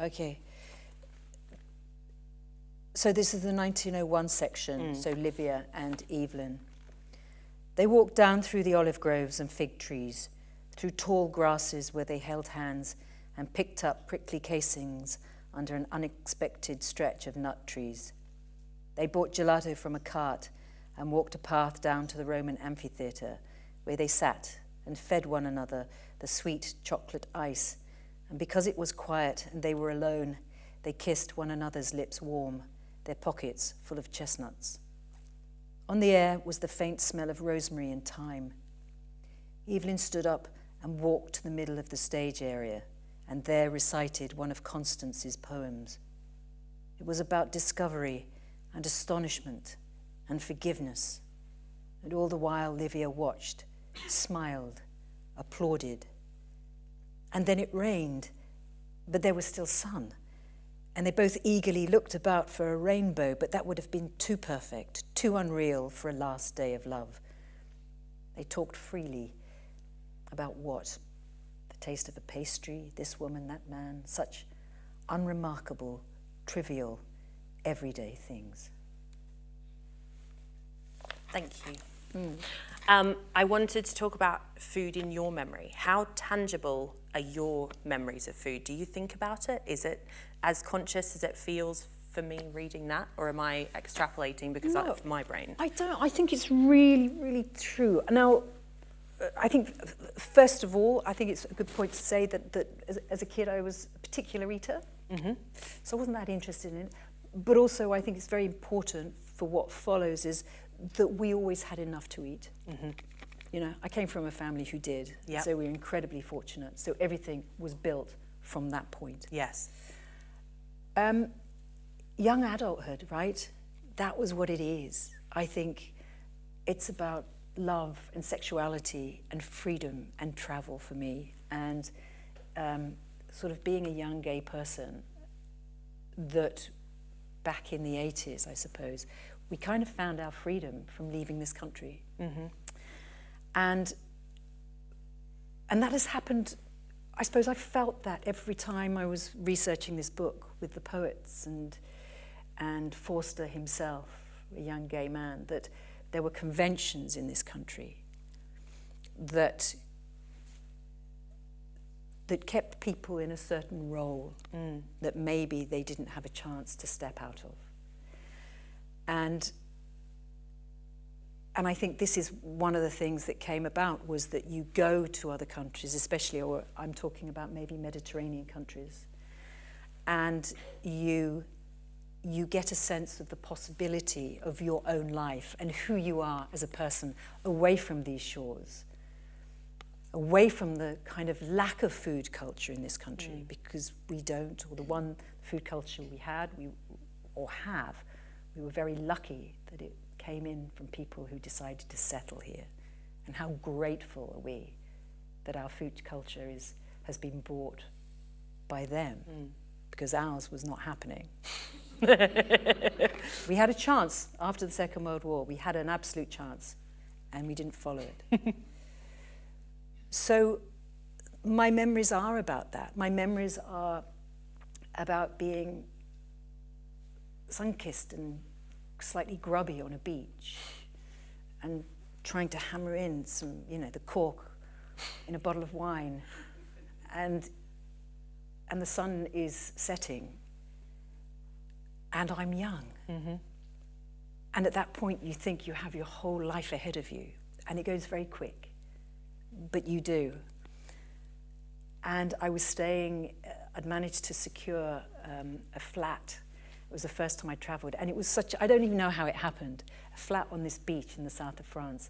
Okay. So this is the 1901 section, mm. so Livia and Evelyn. They walked down through the olive groves and fig trees, through tall grasses where they held hands and picked up prickly casings under an unexpected stretch of nut trees. They bought gelato from a cart and walked a path down to the Roman amphitheatre, where they sat and fed one another the sweet chocolate ice. And because it was quiet and they were alone, they kissed one another's lips warm, their pockets full of chestnuts. On the air was the faint smell of rosemary and thyme. Evelyn stood up and walked to the middle of the stage area and there recited one of Constance's poems. It was about discovery and astonishment and forgiveness. And all the while, Livia watched, smiled, applauded. And then it rained, but there was still sun. And they both eagerly looked about for a rainbow, but that would have been too perfect, too unreal for a last day of love. They talked freely about what? The taste of a pastry, this woman, that man, such unremarkable, trivial, everyday things.
Thank you. Hmm. Um, I wanted to talk about food in your memory. How tangible are your memories of food? Do you think about it? Is it as conscious as it feels for me reading that, or am I extrapolating because
No.
of my brain?
I don't. I think it's really, really true. Now, I think first of all, I think it's a good point to say that that as, as a kid I was a particular eater, mm-hmm. so I wasn't that interested in it. But also, I think it's very important for what follows is that we always had enough to eat. You know, I came from a family who did,
Yep.
so we were incredibly fortunate. So everything was built from that point.
Yes.
Um, young adulthood, right? That was what it is. I think it's about love and sexuality and freedom and travel for me, and um, sort of being a young gay person that back in the 80s, I suppose, we kind of found our freedom from leaving this country. Mm-hmm. And and that has happened I suppose I felt that every time I was researching this book with the poets and and Forster himself, a young gay man, that there were conventions in this country that that kept people in a certain role mm. that maybe they didn't have a chance to step out of. And and I think this is one of the things that came about was that you go to other countries, especially, or I'm talking about maybe Mediterranean countries, and you you get a sense of the possibility of your own life and who you are as a person away from these shores, away from the kind of lack of food culture in this country, mm. because we don't, or the one food culture we had, we or have, we were very lucky that it came in from people who decided to settle here And how grateful are we that our food culture is, has been brought by them mm. because ours was not happening. we had a chance after the Second World War. We had an absolute chance and we didn't follow it. so my memories are about that. My memories are about being sun-kissed and slightly grubby on a beach and trying to hammer in some, you know, the cork in a bottle of wine. And, and the sun is setting. And I'm young. Mm -hmm. And at that point, you think you have your whole life ahead of you. And it goes very quick. But you do. And I was staying, uh, I'd managed to secure um, a flat it was the first time I travelled, and it was such, I don't even know how it happened, a flat on this beach in the south of France.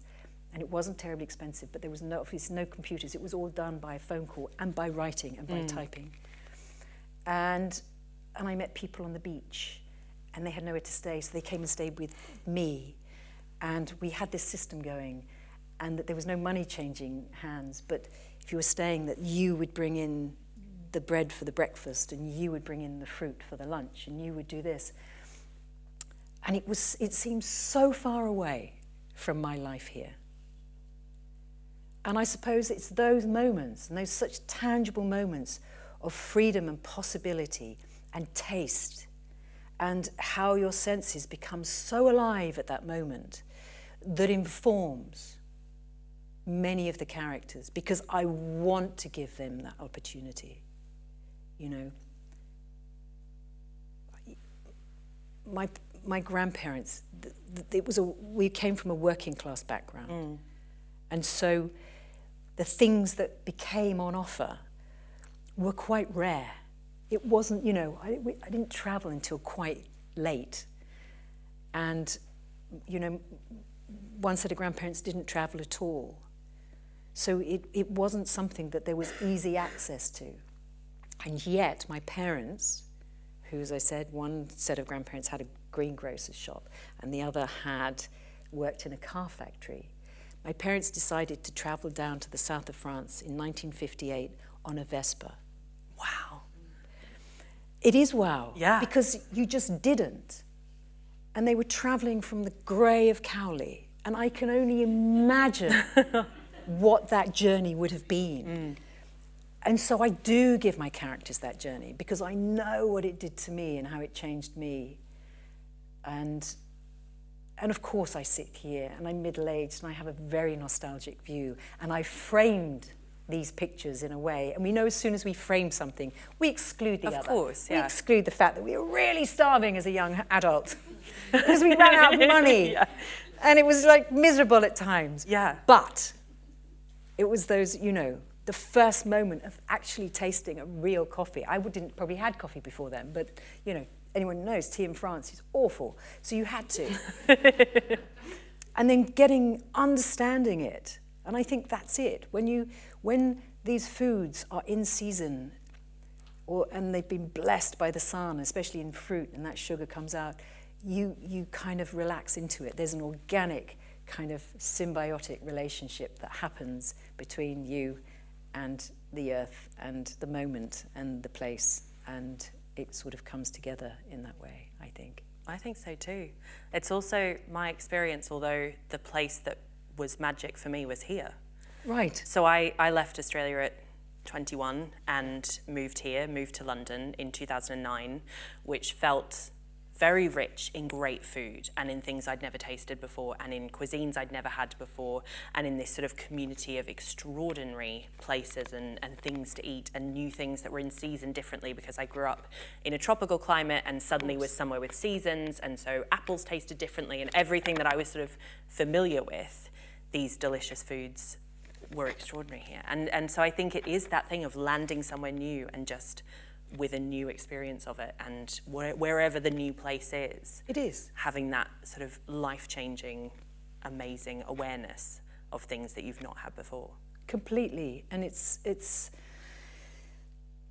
And it wasn't terribly expensive, but there was no, no computers. It was all done by a phone call and by writing and by mm. typing. And, and I met people on the beach, and they had nowhere to stay, so they came and stayed with me. And we had this system going, and that there was no money changing hands, but if you were staying, that you would bring in the bread for the breakfast and you would bring in the fruit for the lunch and you would do this. And it, was, it seemed so far away from my life here. And I suppose it's those moments and those such tangible moments of freedom and possibility and taste and how your senses become so alive at that moment that informs many of the characters because I want to give them that opportunity you know. My, my grandparents, it was a, we came from a working class background. Mm. And so the things that became on offer were quite rare. It wasn't, you know, I, I didn't travel until quite late. And, you know, one set of grandparents didn't travel at all. So it, it wasn't something that there was easy access to. And yet my parents, who, as I said, one set of grandparents had a greengrocer's shop and the other had worked in a car factory. My parents decided to travel down to the south of France in 1958 on a Vespa.
Wow.
It is wow.
Yeah.
Because you just didn't. And they were traveling from the grey of Cowley. And I can only imagine what that journey would have been. Mm. And so I do give my characters that journey because I know what it did to me and how it changed me. And, and of course I sit here and I'm middle-aged and I have a very nostalgic view and I framed these pictures in a way. And we know as soon as we frame something, we exclude the
of
other.
Of course, yeah.
We exclude the fact that we were really starving as a young adult because we ran out of money. yeah. And it was like miserable at times.
Yeah.
But it was those, you know, the first moment of actually tasting a real coffee. I didn't probably had coffee before then, but you know, anyone knows tea in France is awful. So you had to. and then getting, understanding it. And I think that's it. When you, when these foods are in season or, and they've been blessed by the sun, especially in fruit, and that sugar comes out, you, you kind of relax into it. There's an organic kind of symbiotic relationship that happens between you and the earth and the moment and the place and it sort of comes together in that way, I think.
I think so too. It's also my experience, although the place that was magic for me was here.
Right.
So I, I left Australia at 21 and moved here, moved to London in 2009, which felt very rich in great food and in things I'd never tasted before and in cuisines I'd never had before and in this sort of community of extraordinary places and, and things to eat and new things that were in season differently because I grew up in a tropical climate and suddenly was somewhere with seasons and so apples tasted differently and everything that I was sort of familiar with, these delicious foods were extraordinary here. And, and so I think it is that thing of landing somewhere new and just with a new experience of it and where, wherever the new place is.
It is.
Having that sort of life-changing, amazing awareness of things that you've not had before.
Completely. And it's, it's,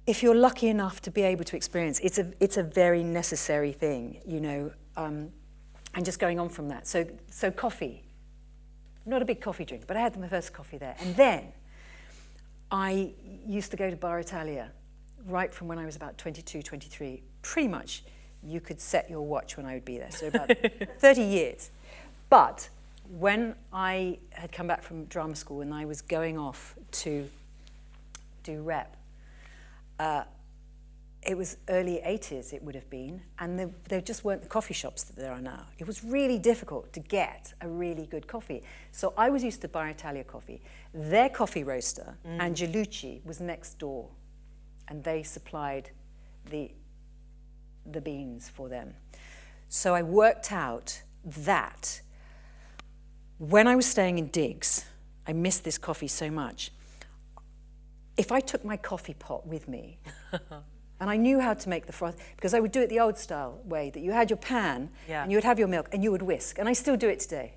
if you're lucky enough to be able to experience, it's a, it's a very necessary thing, you know, um, and just going on from that. So, so coffee. not a big coffee drink, but I had my first coffee there. And then I used to go to Bar Italia right from when I was about 22, 23. Pretty much you could set your watch when I would be there, so about 30 years. But when I had come back from drama school and I was going off to do rep, uh, it was early 80s it would have been and there, there just weren't the coffee shops that there are now it was really difficult to get a really good coffee so i was used to bar italia coffee their coffee roaster mm. angelucci was next door and they supplied the the beans for them so i worked out that when i was staying in digs i missed this coffee so much if i took my coffee pot with me And I knew how to make the froth because I would do it the old style way that you had your pan yeah. and you would have your milk and you would whisk. And I still do it today.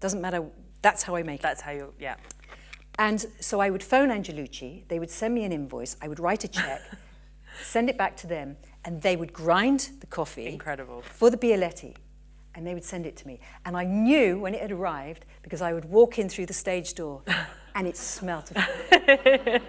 Doesn't matter. That's how I make
that's it. That's how you, yeah.
And so I would phone Angelucci. They would send me an invoice. I would write a check, send it back to them, and they would grind the coffee.
Incredible.
For the Bialetti. And they would send it to me. And I knew when it had arrived because I would walk in through the stage door and it smelt of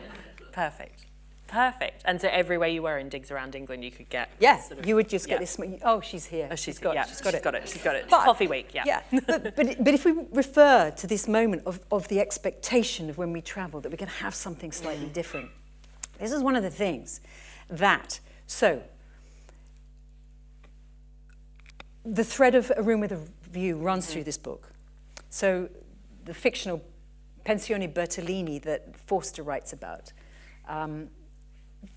Perfect. Perfect. And so everywhere you were in digs around England, you could get.
Yeah, sort of, you would just get this. Oh, she's here.
Oh, she's, she's got,
yeah,
she's got she's it. Got it. She's got it. But, coffee week. Yeah.
Yeah. but, but but if we refer to this moment of of the expectation of when we travel that we're going to have something slightly mm. different, this is one of the things that so. The thread of A Room with a View runs mm. through this book. So the fictional Pensione Bertolini that Forster writes about um,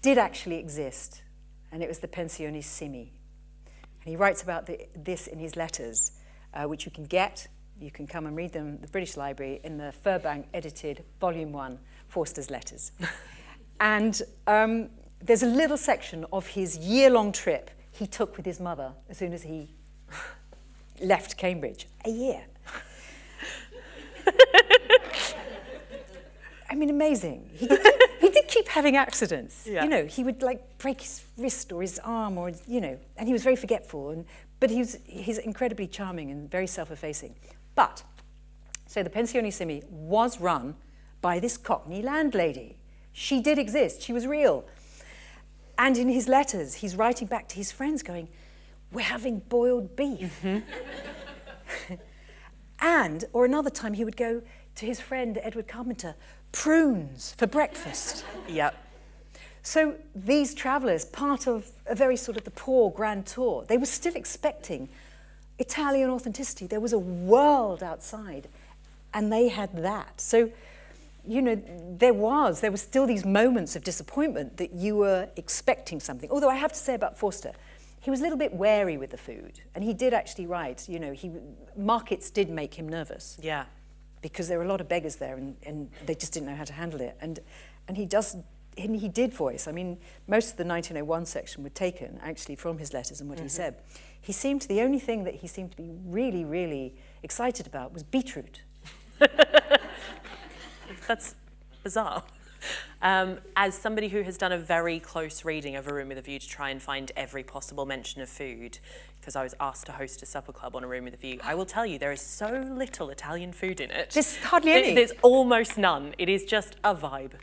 did actually exist, and it was the Pensione Simi. And he writes about the, this in his letters, uh, which you can get. You can come and read them the British Library in the Furbank edited Volume 1, Forster's Letters. and um, there's a little section of his year-long trip he took with his mother as soon as he left Cambridge. A year. I mean, amazing. He did keep having accidents. Yeah. You know, he would like break his wrist or his arm or, you know, and he was very forgetful. And, but he was, he's incredibly charming and very self-effacing. But, so the Pensione Simi was run by this Cockney landlady. She did exist. She was real. And in his letters, he's writing back to his friends going, we're having boiled beef. Mm -hmm. and, or another time he would go to his friend Edward Carpenter, prunes for breakfast.
Yep.
So these travellers, part of a very sort of the poor grand tour, they were still expecting Italian authenticity. There was a world outside, and they had that. So, you know, there was, there were still these moments of disappointment that you were expecting something. Although I have to say about Forster, he was a little bit wary with the food, and he did actually write, you know, he, markets did make him nervous.
Yeah
because there were a lot of beggars there and, and they just didn't know how to handle it. And, and he does, and he did voice. I mean, most of the 1901 section were taken actually from his letters and what mm -hmm. he mm-hmm. said. He seemed, the only thing that he seemed to be really, really excited about was beetroot.
That's bizarre. Um, as somebody who has done a very close reading of A Room with a View to try and find every possible mention of food, because I was asked to host a supper club on A Room with a View, I will tell you there is so little Italian food in it.
There's hardly any.
There's almost none. It is just a vibe.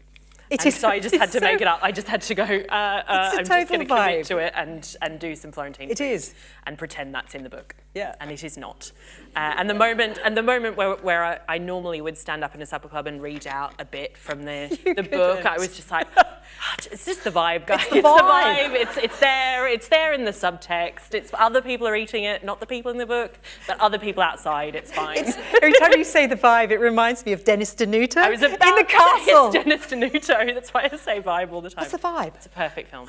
It and is, so I just had to so, make it up. I just had to go, uh, uh, I'm just going to commit to it and, and do some Florentine
It is.
And pretend that's in the book.
Yeah.
And it is not. Uh, and the moment, and the moment where, where I, I, normally would stand up in a supper club and read out a bit from the, the book, I was just like, it's just the vibe, guys. It's the vibe. It's, the vibe. It's, it's there. It's there in the subtext. It's other people are eating it, not the people in the book, but other people outside. It's fine. It's,
every time you say the vibe, it reminds me of Dennis Denuto I was about in the castle.
Dennis Denuto. That's why I say vibe all the time.
It's the vibe?
It's a perfect film.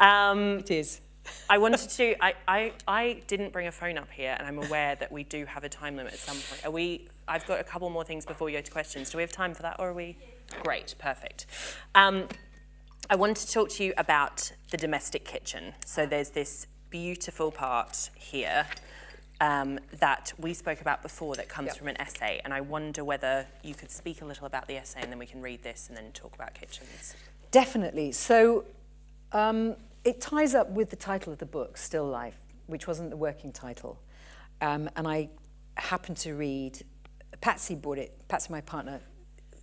Um,
it is.
I wanted to, I, I, I didn't bring a phone up here and I'm aware that we do have a time limit at some point. Are we, I've got a couple more things before we go to questions. Do we have time for that or are we? Great, perfect. Um, I wanted to talk to you about the domestic kitchen. So there's this beautiful part here um, that we spoke about before that comes yep. from an essay. And I wonder whether you could speak a little about the essay and then we can read this and then talk about kitchens.
Definitely. So um, it ties up with the title of the book, Still Life, which wasn't the working title. Um, and I happened to read Patsy bought it. Patsy, my partner,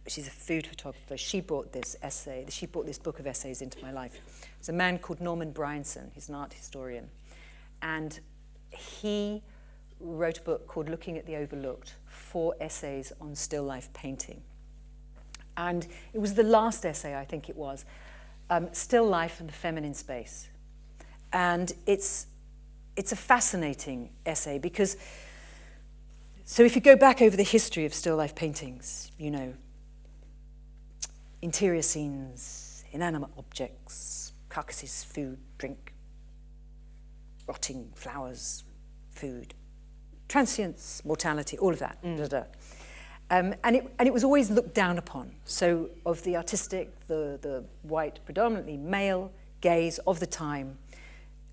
she's a food photographer. She brought this essay. She brought this book of essays into my life. It's a man called Norman Bryson. He's an art historian, and he wrote a book called Looking at the Overlooked, four essays on still life painting. And it was the last essay, I think it was, um, Still Life and the Feminine Space. And it's, it's a fascinating essay because, so if you go back over the history of still life paintings, you know, interior scenes, inanimate objects, carcasses, food, drink, rotting flowers, food, transience, mortality, all of that. Mm. Da, da. Um, and, it, and it was always looked down upon. So of the artistic, the, the white, predominantly male gaze of the time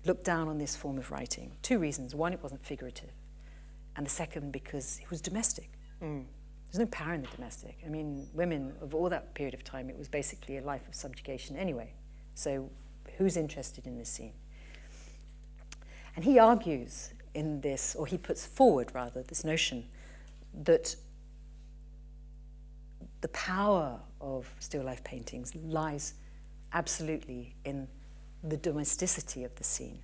looked down on this form of writing. Two reasons. One, it wasn't figurative. And the second, because it was domestic. Mm. There's no power in the domestic. I mean, women of all that period of time, it was basically a life of subjugation anyway. So who's interested in this scene? And he argues in this, or he puts forward rather, this notion that the power of still life paintings lies absolutely in the domesticity of the scene,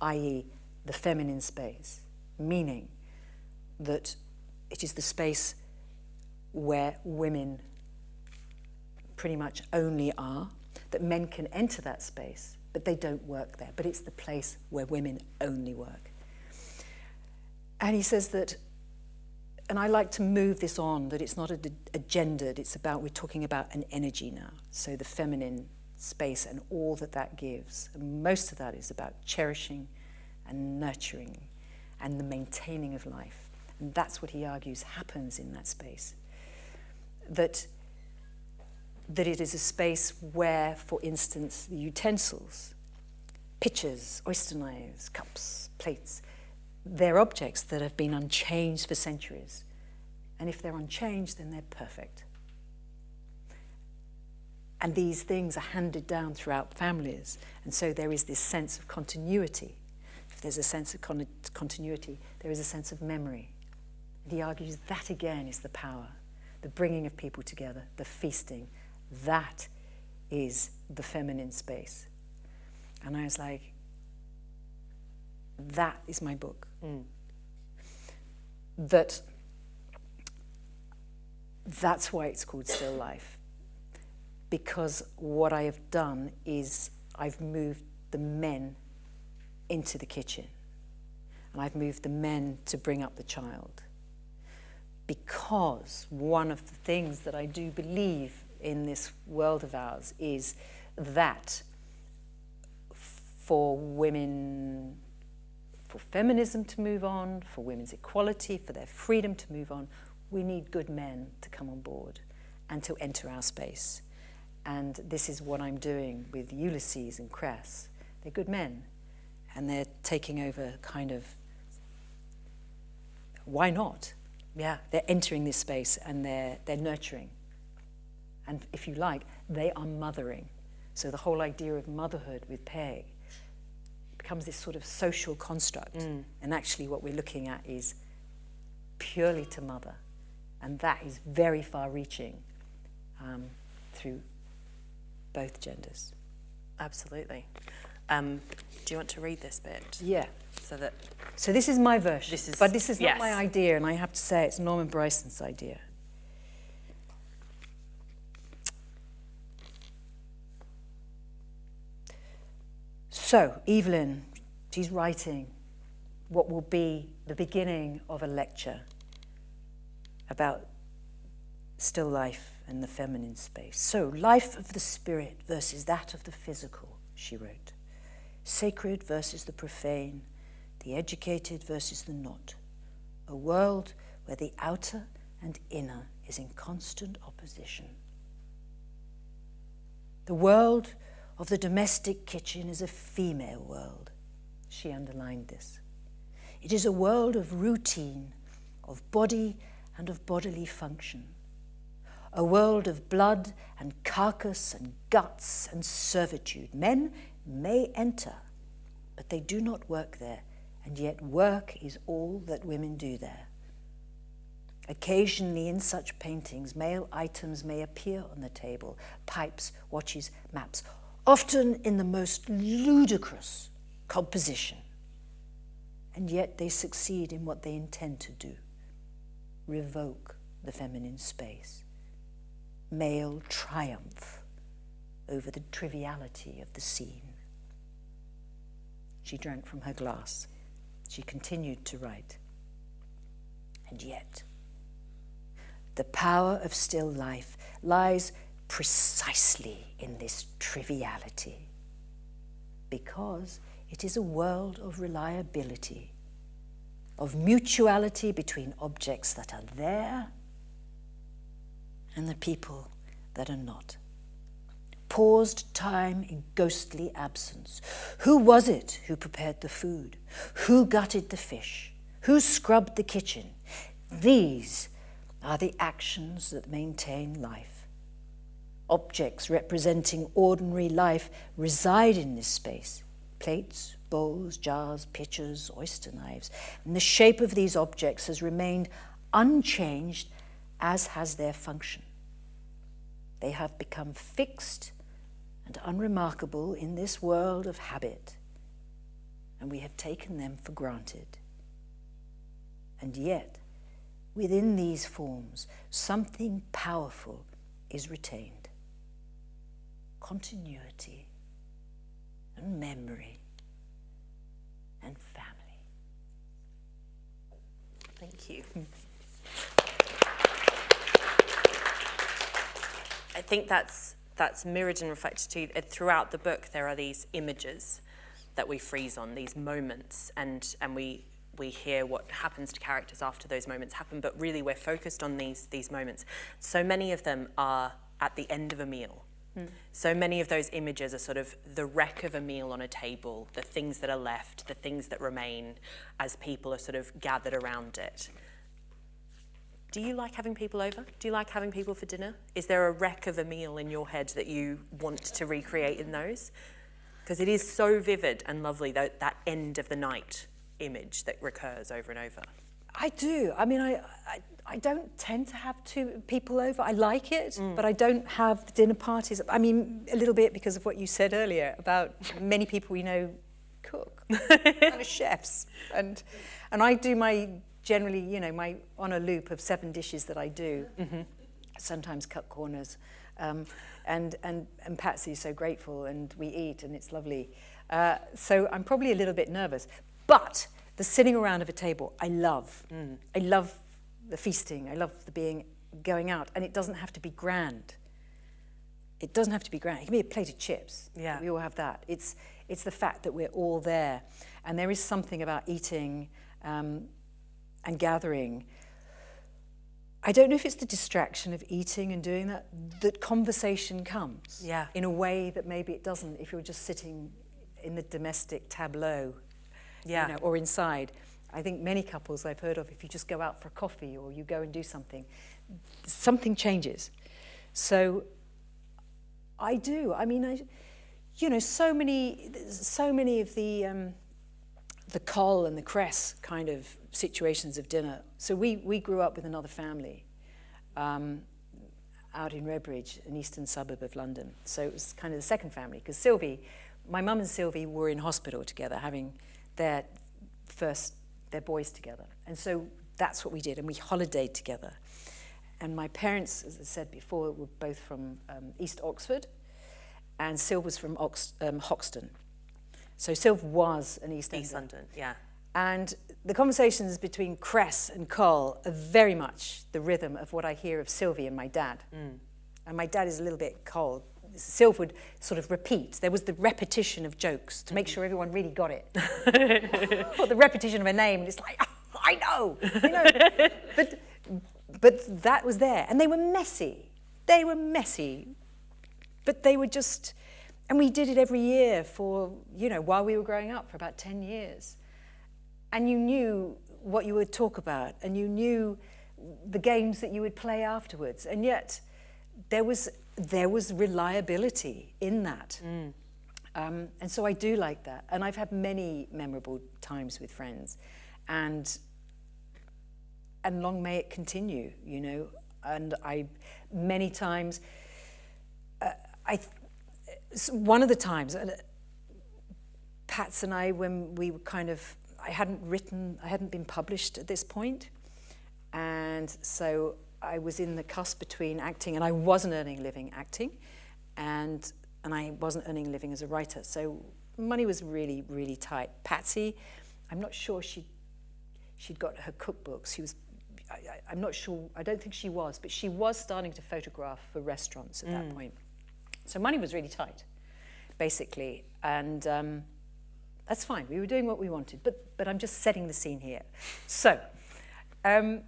i.e., the feminine space, meaning that it is the space where women pretty much only are, that men can enter that space, but they don't work there. But it's the place where women only work. And he says that, and I like to move this on, that it's not a, a gendered, it's about, we're talking about an energy now. So the feminine space and all that that gives. And most of that is about cherishing and nurturing and the maintaining of life. And that's what he argues happens in that space. That, that it is a space where, for instance, the utensils, pitchers, oyster knives, cups, plates, they're objects that have been unchanged for centuries. And if they're unchanged, then they're perfect. And these things are handed down throughout families. And so there is this sense of continuity. If there's a sense of con continuity, there is a sense of memory. And he argues that again is the power, the bringing of people together, the feasting. That is the feminine space. And I was like, that is my book. Mm. That that's why it's called Still Life. Because what I have done is I've moved the men into the kitchen. And I've moved the men to bring up the child. Because one of the things that I do believe in this world of ours is that for women for feminism to move on, for women's equality, for their freedom to move on, we need good men to come on board and to enter our space. And this is what I'm doing with Ulysses and Cress. They're good men, and they're taking over kind of, why not? Yeah, they're entering this space and they're, they're nurturing. And if you like, they are mothering. So the whole idea of motherhood with Peg becomes this sort of social construct. Mm. And actually what we're looking at is purely to mother. And that is very far reaching um, through both genders.
Absolutely. Um, do you want to read this bit?
Yeah.
So that.
So this is my version.
This is,
but this is
yes.
not my idea, and I have to say it's Norman Bryson's idea. So, Evelyn, she's writing what will be the beginning of a lecture about still life and the feminine space. So, life of the spirit versus that of the physical, she wrote. Sacred versus the profane, the educated versus the not. A world where the outer and inner is in constant opposition. The world of the domestic kitchen is a female world. She underlined this. It is a world of routine, of body and of bodily function. A world of blood and carcass and guts and servitude. Men may enter, but they do not work there, and yet work is all that women do there.
Occasionally, in such paintings, male items may appear on the table pipes, watches, maps, often in the most ludicrous composition. And yet, they succeed in what they intend to do revoke the feminine space, male triumph over the triviality of the scene. She drank from her glass. She continued to write. And yet, the power of still life lies precisely in this triviality, because it is a world of reliability, of mutuality between objects that are there and the people that are not. Paused time in ghostly absence. Who was it who prepared the food? Who gutted the fish? Who scrubbed the kitchen? These are the actions that maintain life. Objects representing ordinary life reside in this space plates, bowls, jars, pitchers, oyster knives. And the shape of these objects has remained unchanged, as has their function. They have become fixed and unremarkable in this world of habit, and we have taken them for granted. And yet, within these forms, something powerful is retained continuity and memory and family.
Thank you. I think that's that's mirrored and reflected too. uh, Throughout the book, there are these images that we freeze on, these moments, and and we we hear what happens to characters after those moments happen. But really, we're focused on these these moments. So many of them are at the end of a meal. So many of those images are sort of the wreck of a meal on a table, the things that are left, the things that remain as people are sort of gathered around it. Do you like having people over? Do you like having people for dinner? Is there a wreck of a meal in your head that you want to recreate in those? Because it is so vivid and lovely, that, that end of the night image that recurs over and over.
I do. I mean, I, I, I don't tend to have two people over. I like it, but I don't have dinner parties. I mean, a little bit because of what you said earlier about many people we know cook, kind of chefs, and and I do my generally, you know, my on a loop of seven dishes that I do. Sometimes cut corners, um, and and and Patsy's so grateful, and we eat, and it's lovely. Uh, so I'm probably a little bit nervous, but the sitting around of a table, I love. I love the feasting. I love the being going out, and it doesn't have to be grand. It doesn't have to be grand. It can be a plate of chips.
Yeah.
we all have that. It's it's the fact that we're all there, and there is something about eating um, and gathering. I don't know if it's the distraction of eating and doing that that conversation comes.
Yeah.
In a way that maybe it doesn't if you're just sitting in the domestic tableau
Yeah.
you know, or inside. I think many couples I've heard of, if you just go out for a coffee or you go and do something, something changes. So I do. I mean, I, you know, so many, so many of the um, the col and the cress kind of situations of dinner. So we we grew up with another family. Um, out in Redbridge, an eastern suburb of London. So it was kind of the second family because Sylvie, my mum and Sylvie were in hospital together having their first, their boys together. And so that's what we did and we holidayed together. And my parents, as I said before, were both from um, East Oxford and Syl was from Ox, um, Hoxton. So Sylv was an East
East. London, yeah.
And the conversations between Cress and Col are very much the rhythm of what I hear of Sylvie and my dad. And my dad is a little bit cold. Sylv would sort of repeat. There was the repetition of jokes to make mm-hmm. sure everyone really got it. or the repetition of a name, and it's like, "Oh, I know, I know. but, but that was there. And they were messy. They were messy. But they were just, and we did it every year for, you know, while we were growing up for about 10 years and you knew what you would talk about and you knew the games that you would play afterwards and yet there was there was reliability in that. Um, and so I do like that. And I've had many memorable times with friends. And and long may it continue, you know. And I, many times, uh, I, one of the times, uh, Pats and I, when we were kind of, I hadn't written, I hadn't been published at this point, and so I was in the cusp between acting, and I wasn't earning a living acting, and and I wasn't earning a living as a writer. So money was really, really tight. Patsy, I'm not sure she she'd got her cookbooks. She was, I, I, I'm not sure, I don't think she was, but she was starting to photograph for restaurants at that point. So money was really tight, basically. And um, that's fine. We were doing what we wanted, but, but I'm just setting the scene here. So, um,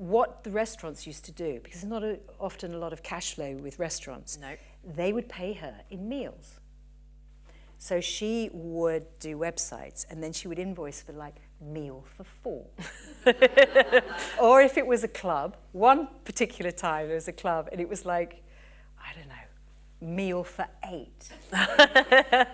what the restaurants used to do, because there's not a, often a lot of cash flow with restaurants,
No.
they would pay her in meals. So she would do websites and then she would invoice for like meal for four. or if it was a club, one particular time there was a club and it was like, I don't know, meal for eight.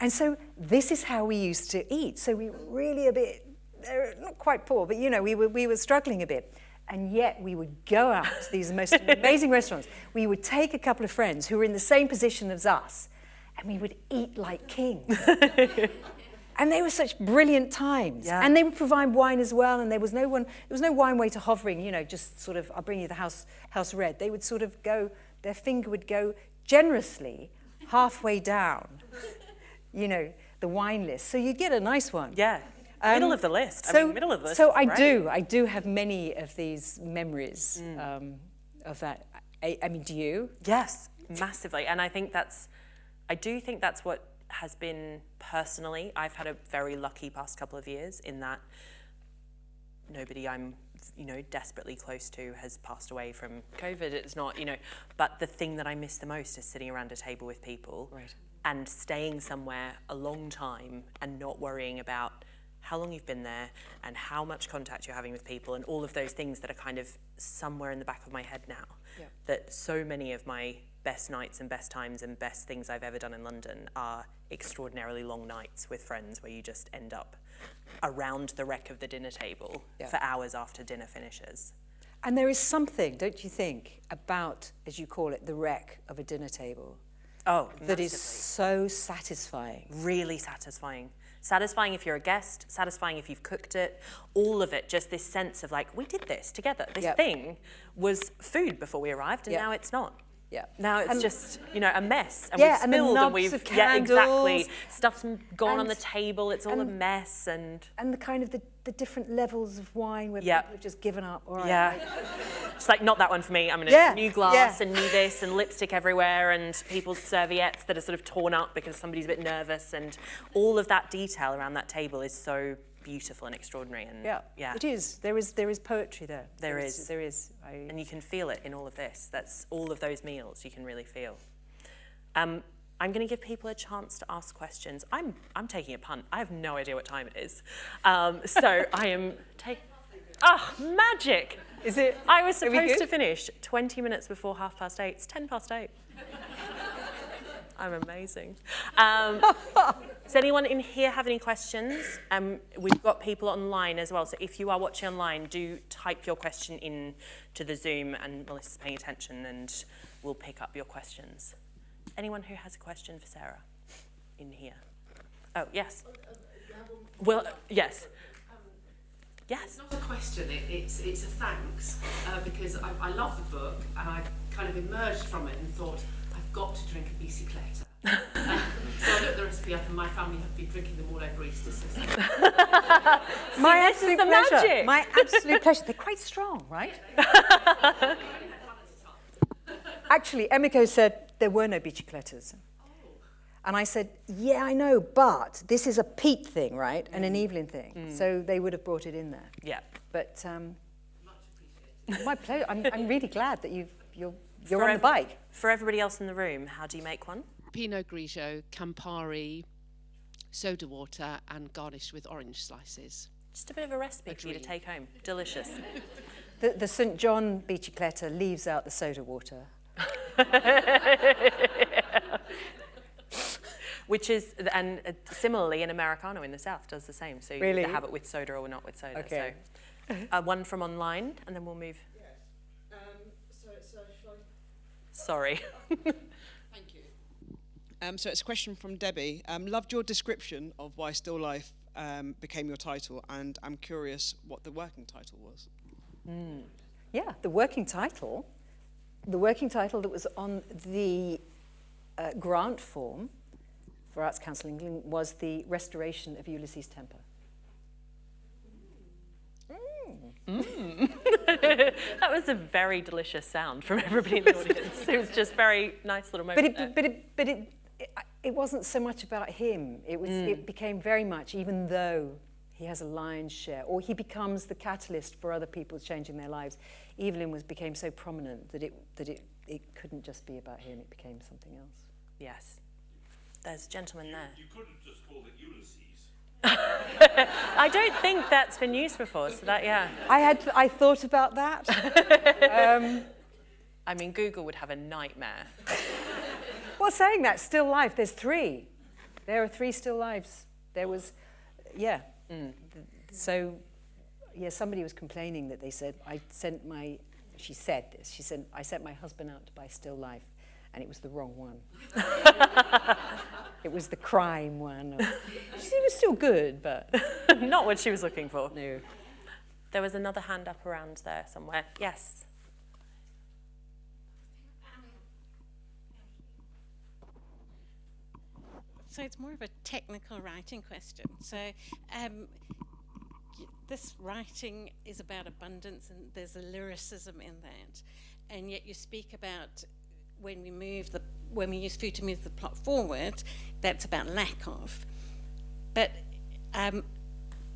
and so this is how we used to eat. So we were really a bit, uh, not quite poor, but you know, we were, we were struggling a bit. And yet we would go out to these most amazing restaurants. We would take a couple of friends who were in the same position as us and we would eat like kings. and they were such brilliant times.
Yeah.
And they would provide wine as well. And there was no one, there was no wine waiter hovering, you know, just sort of, I'll bring you the house, house red. They would sort of go, their finger would go generously halfway down, you know, the wine list. So you get a nice one.
Yeah. Middle of the list. I
So,
mean, middle of the list.
so I
great.
do, I do have many of these memories
Mm.
um, of that. I, I mean, do you?
Yes, massively. And I think that's, I do think that's what has been personally. I've had a very lucky past couple of years in that nobody I'm, you know, desperately close to has passed away from COVID. It's not, you know, but the thing that I miss the most is sitting around a table with people
Right.
and staying somewhere a long time and not worrying about how long you've been there and how much contact you're having with people and all of those things that are kind of somewhere in the back of my head now.
Yeah.
That so many of my best nights and best times and best things I've ever done in London are extraordinarily long nights with friends where you just end up around the wreck of the dinner table
Yeah.
for hours after dinner finishes.
And there is something, don't you think, about, as you call it, the wreck of a dinner table
Oh,
that is
massively.
so satisfying.
really satisfying. Satisfying if you're a guest, satisfying if you've cooked it, all of it, just this sense of like, we did this together. This
Yep.
thing was food before we arrived, and
Yep.
now it's not.
Yeah.
Now it's
And-
just, you know, a mess. And
Yeah,
we've
and the
spilled and we've
of
yeah, exactly. Stuff's gone on the table, it's all a mess and
And the kind of the, the different levels of wine where
Yep.
people have just given up. All right,
yeah.
like-
It's like not that one for me. I'm gonna
Yeah,
new glass
yeah.
and new this and lipstick everywhere and people's serviettes that are sort of torn up because somebody's a bit nervous and all of that detail around that table is so beautiful and extraordinary and
yeah,
yeah.
It is. There is there is poetry there.
There
There
is.
There is. I,
and you can feel it in all of this. That's all of those meals you can really feel. Um, I'm going to give people a chance to ask questions. I'm, I'm taking a punt. I have no idea what time it is. Um, so I am taking... Ah, magic!
Is it-
I was supposed to finish 20 minutes before half past eight. It's 10 past eight. I'm amazing. Um, does anyone in here have any questions? Um, we've got people online as well, so if you are watching online, do type your question in to the Zoom and Melissa's paying attention and we'll pick up your questions. Anyone who has a question for Sarah in here? Oh, yes. Well, yes. Yes.
It's not a question, it, it's, it's a thanks, uh, because I, I love the book and I kind of emerged from it and thought, got to drink a bicicletta. um, so I looked the recipe up and my family have been drinking them all over Easter since
my
this
absolute
the
pleasure.
magic.
My absolute pleasure. They're quite strong, right? Actually, Emiko said there were no biciclettas. And I said, yeah, I know, but this is a Pete thing, right? And an Evelyn thing. So they would have brought it in there.
Yeah.
But um, my pleasure. I'm, I'm really glad that you've, you're, you're
For
on the bike.
For everybody else in the room, how do you make one?
Pinot Grigio, Campari, soda water, and garnished with orange slices.
Just a bit of a recipe for you to take home. Delicious.
The, the St. John bicicletta leaves out the soda water.
Which is, and uh, similarly, an Americano in the South does the same. So you
Really?
either have it with soda or not with soda.
Okay.
So uh, one from online, and then we'll move.
Um, so, so shall I
Sorry.
Thank you. Um, so it's a question from Debbie. Um, loved your description of why Still Life um, became your title, and I'm curious what the working title was.
Yeah, the working title, the working title that was on the uh, grant form for Arts Council England was the restoration of Ulysses Temper. Mm.
that was a very delicious sound from everybody in the audience. It was just very nice little
But
moment. there.
it, but it, but it, it, it wasn't so much about him. It was, it mm. became very much, even though he has a lion's share, or he becomes the catalyst for other people changing their lives. Evelyn was became so prominent that it that it it couldn't just be about him. It became something else.
Yes. There's a gentleman there.
You could have just called it Ulysses.
I don't think that's been used before, so that, yeah.
I had I thought about that.
Um, I mean, Google would have a nightmare.
well, saying that, still life. There's three. There are three still lives. There was, yeah. Th- So, yeah, somebody was complaining that they said I sent my. She said this. She said I sent my husband out to buy still life, and it was the wrong one. it was the crime one. she was still good, but
Not what she was looking for.
no.
There was another hand up around there somewhere. Yes.
So it's more of a technical writing question. So um, this writing is about abundance, and there's a lyricism in that, and yet you speak about when we move the when we use food to move the plot forward, that's about lack of. But um,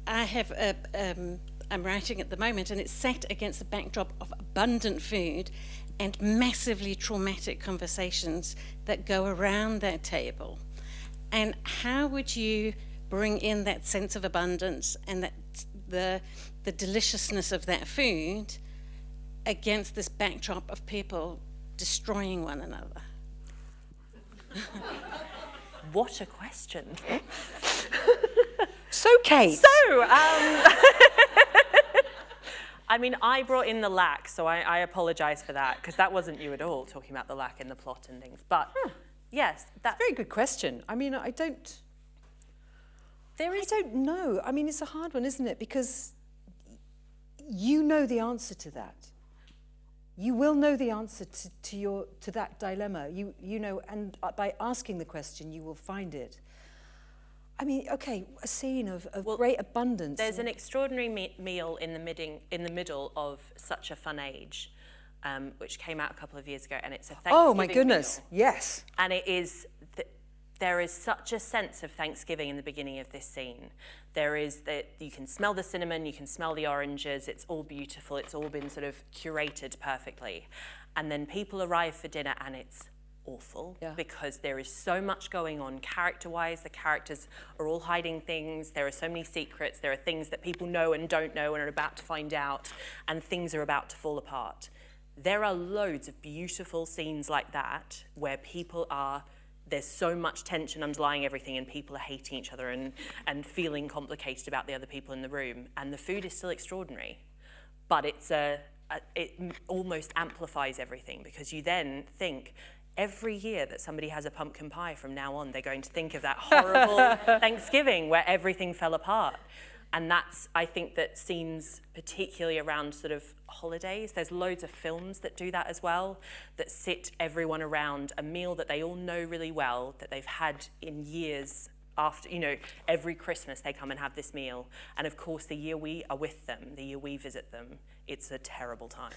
I have a, um, I'm writing at the moment, and it's set against the backdrop of abundant food and massively traumatic conversations that go around that table. And how would you bring in that sense of abundance and that the the deliciousness of that food against this backdrop of people destroying one another?
What a question.
So, Kate.
So, um, I mean, I brought in the lack, so I, I apologise for that, because that wasn't you at all, talking about the lack in the plot and things. But yes, that,
Very good question. I mean, I don't.
There is...
I
is
don't know. I mean, it's a hard one, isn't it? Because you know the answer to that. You will know the answer to, to your to that dilemma. You you know, and uh, by asking the question, you will find it. I mean, okay, a scene of, of
Well,
great abundance.
There's an extraordinary me- meal in the, midding, in the middle of Such a Fun Age, um, which came out a couple of years ago, and it's a Thanksgiving
oh my goodness!
meal.
Yes.
And it is, th- there is such a sense of Thanksgiving in the beginning of this scene. There is that you can smell the cinnamon, you can smell the oranges, it's all beautiful, it's all been sort of curated perfectly. And then people arrive for dinner and it's awful
Yeah.
because there is so much going on character wise. The characters are all hiding things, there are so many secrets, there are things that people know and don't know and are about to find out, and things are about to fall apart. There are loads of beautiful scenes like that where people are there's so much tension underlying everything and people are hating each other and, and feeling complicated about the other people in the room and the food is still extraordinary. But it's a, a it almost amplifies everything because you then think every year that somebody has a pumpkin pie from now on they're going to think of that horrible thanksgiving where everything fell apart and that's i think that scenes particularly around sort of holidays there's loads of films that do that as well that sit everyone around a meal that they all know really well that they've had in years after you know every christmas they come and have this meal. And of course the year we are with them the year we visit them it's a terrible time.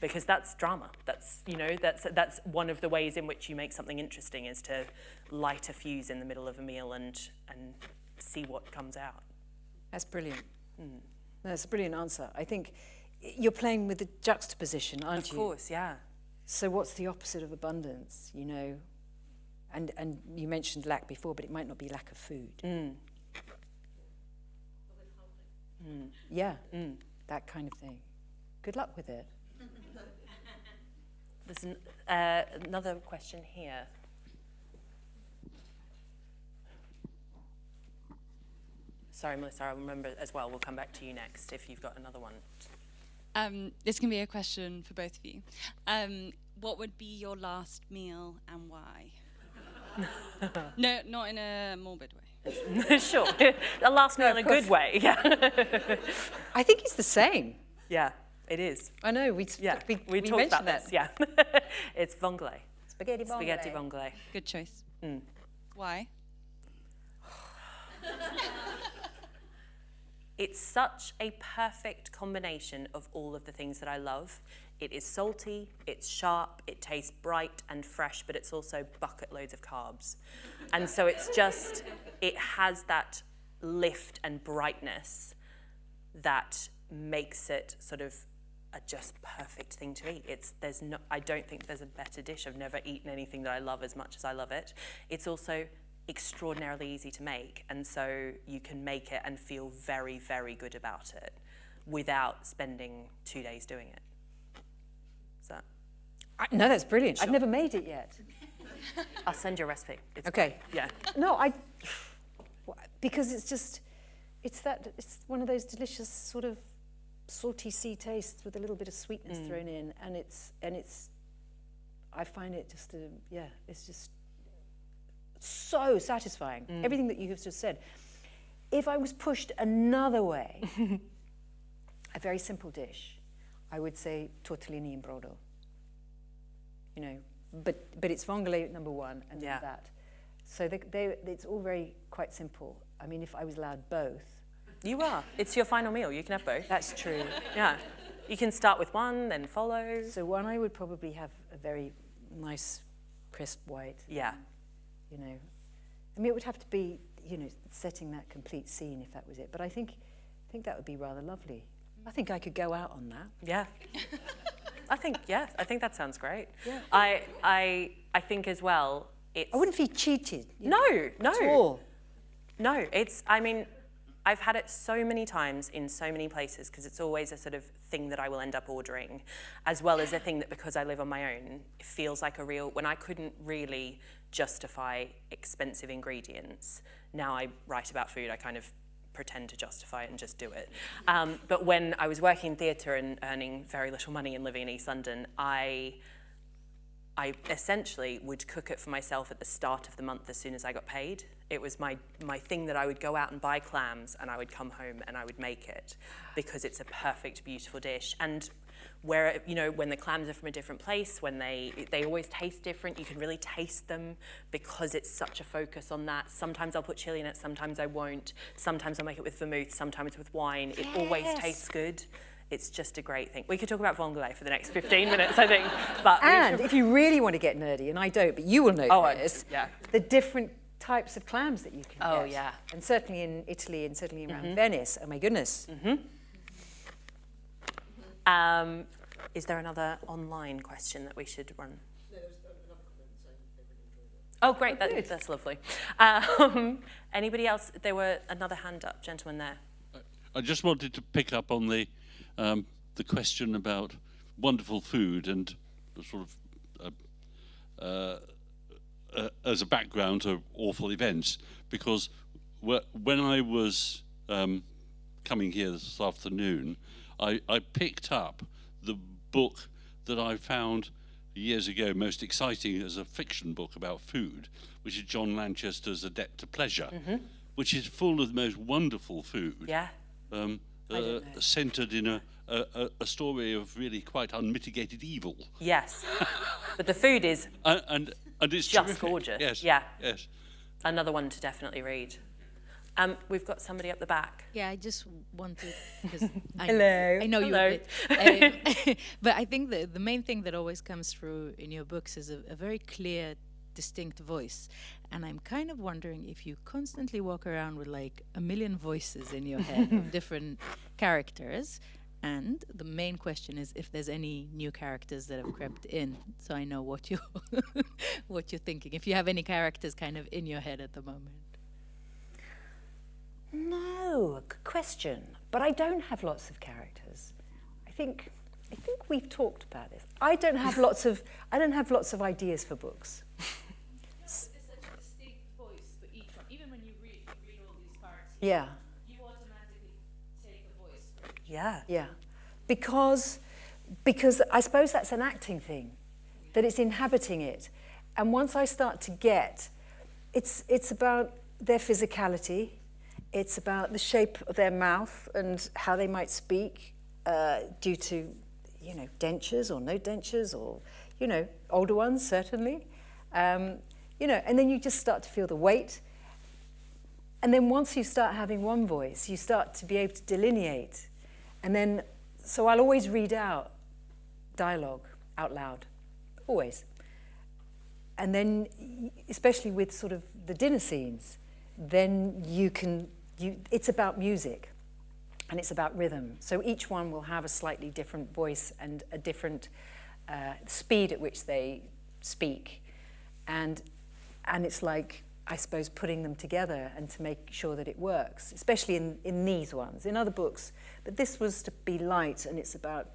Because that's drama. That's you know that's that's one of the ways in which you make something interesting is to light a fuse in the middle of a meal and and see what comes out
That's brilliant. Mm. That's a brilliant answer. I think you're playing with the juxtaposition, aren't
of
you?
course yeah
So what's the opposite of abundance, you know? And and you mentioned lack before, but it might not be lack of food. Mm. Mm. Yeah, that kind of thing. Good luck with it.
there's an, uh, another question here sorry, Melissa, I'll remember as well. We'll come back to you next if you've got another one.
Um, this can be a question for both of you. Um, what would be your last meal and why? no, not in a morbid way.
sure. A last meal in a good way. Yeah.
I think it's the same.
yeah, it is.
I know, we,
Yeah,
we,
we,
we
talked about
mentioned
this. Yeah. it's vongole.
Spaghetti vongole.
Spaghetti vongole.
Good choice.
Mm.
Why?
It's such a perfect combination of all of the things that I love. It is salty, it's sharp, it tastes bright and fresh, but it's also bucket loads of carbs. And so it's just, it has that lift and brightness that makes it sort of a just perfect thing to eat. It's there's no I don't think there's a better dish. I've never eaten anything that I love as much as I love it. It's also extraordinarily easy to make and so you can make it and feel very very good about it without spending 2 days doing it. So
I, no, that's brilliant. I've never made it yet.
I'll send you a recipe. It's
Okay.
Yeah.
No, I, because it's just, it's that, it's one of those delicious sort of salty sea tastes with a little bit of sweetness mm. thrown in, and it's, and it's, I find it just, a, yeah, it's just so satisfying. Mm. Everything that you have just said. If I was pushed another way, a very simple dish, I would say tortellini in brodo. You know, but but it's vongole number one, and
Yeah.
that. So they, they, it's all very quite simple. I mean, if I was allowed both,
You are. It's your final meal. You can have both.
that's true.
Yeah. You can start with one, then follow.
so one, I would probably have a very nice, crisp white.
Yeah.
You know, I mean, it would have to be, you know, setting that complete scene if that was it. But I think, I think that would be rather lovely. I think I could go out on that.
Yeah. I think yeah, I think that sounds great.
Yeah.
I I I think as well it's
I wouldn't feel cheated. you know,
No, no. No, it's I mean I've had it so many times in so many places because it's always a sort of thing that I will end up ordering, as well as a thing that because I live on my own, it feels like a real. When I couldn't really justify expensive ingredients, now I write about food. I kind of pretend to justify it and just do it. Um, but when I was working in theatre and earning very little money and living in East London, I I essentially would cook it for myself at the start of the month as soon as I got paid. It was my, my thing that I would go out and buy clams and I would come home and I would make it because it's a perfect, beautiful dish. And where, you know, when the clams are from a different place, when they, they always taste different, you can really taste them because it's such a focus on that. Sometimes I'll put chili in it, sometimes I won't. Sometimes I'll make it with vermouth, sometimes with wine. It always tastes good. It's just a great thing. We could talk about vongole for the next 15 minutes, I think. But
And
should-
if you really want to get nerdy, and I don't, but you will know
Oh, I-
this,
yeah.
the different types of clams that you can
Oh,
get.
yeah.
And certainly in Italy and certainly around mm-hmm. Venice. Oh my goodness. Mm-hmm.
Um, is there another online question that we should run? Oh, great. that, that's lovely. Um, anybody else? There were another hand up, gentleman there.
I just wanted to pick up on the um, the question about wonderful food and sort of uh, uh, uh, as a background to awful events because when I was um, coming here this afternoon, I, I picked up the book that I found years ago most exciting as a fiction book about food, which is John Lanchester's A Debt to Pleasure, which is full of the most wonderful food
Yeah.
um, uh, centered in a, a, a- a story of really quite unmitigated evil.
Yes. but the food is
And, and, and it's
Just
terrific.
gorgeous.
Yes.
Yeah.
Yes.
another one to definitely read. Um, we've got somebody up the back.
Yeah, I just wanted because I,
Hello.
I know you
Hello.
a bit, um, but I think the the main thing that always comes through in your books is a, a very clear, distinct voice, and I'm kind of wondering if you constantly walk around with like a million voices in your head of different characters. And the main question is if there's any new characters that have crept in, so I know what you're what you're thinking. If you have any characters kind of in your head at the moment.
No, good question. But I don't have lots of characters. I think I think we've talked about this. I don't have lots of I don't have lots of ideas for books.
It's such a distinct voice for each one. Even when you read, you read all these parts.
Yeah.
You
Yeah. Yeah. Because, because I suppose that's an acting thing, that it's inhabiting it. And once I start to get, it's, it's about their physicality, it's about the shape of their mouth and how they might speak uh, due to, you know, dentures or no dentures or, you know, older ones certainly. Um, you know, and then you just start to feel the weight. And then once you start having one voice, you start to be able to delineate. And then, so I'll always read out dialogue out loud, always. And then, especially with sort of the dinner scenes, then you can, you, it's about music and it's about rhythm. So each one will have a slightly different voice and a different uh, speed at which they speak. And, and it's like, I suppose, putting them together and to make sure that it works, especially in, in these ones. In other books, but this was to be light and it's about,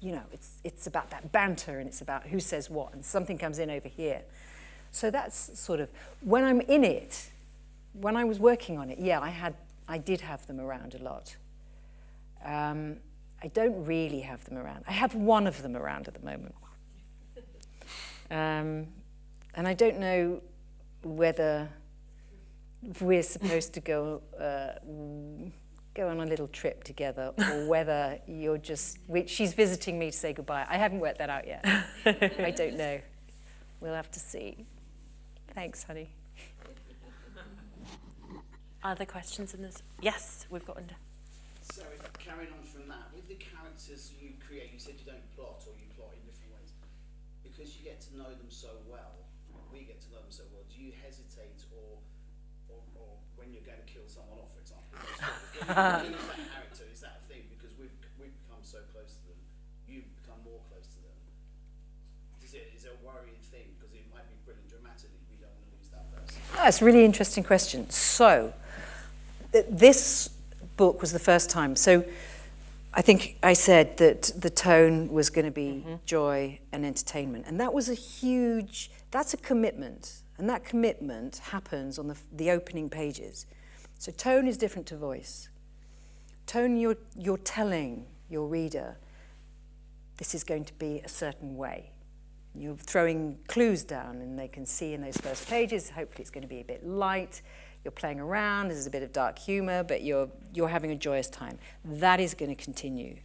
you know, it's, it's about that banter and it's about who says what and something comes in over here. So that's sort of, when I'm in it, when I was working on it, yeah, I had, I did have them around a lot. Um, I don't really have them around. I have one of them around at the moment. Um, and I don't know whether we're supposed to go uh, go on a little trip together or whether you're just she's visiting me to say goodbye I haven't worked that out yet I don't know we'll have to see thanks honey
other questions in this yes we've got under
so carrying on from that with the characters you create you said you don't plot or you plot in different ways because you get to know them so well we get to know them so well, do you hesitate or, or, or when you're going to kill someone off, for example, when you that character, is that a thing? Because we've, we've become so close to them, you've become more close to them. Is it, is it a worrying thing? Because it might be brilliant dramatically, we don't want to lose that person.
That's a really interesting question. So, th this book was the first time. So, I think I said that the tone was going to be mm -hmm. joy and entertainment. And that was a huge, that's a commitment. And that commitment happens on the, the opening pages. So tone is different to voice. Tone, you're, you're telling your reader, this is going to be a certain way. You're throwing clues down and they can see in those first pages, hopefully it's going to be a bit light, you're playing around, there's a bit of dark humor, but you're, you're having a joyous time. That is going to continue.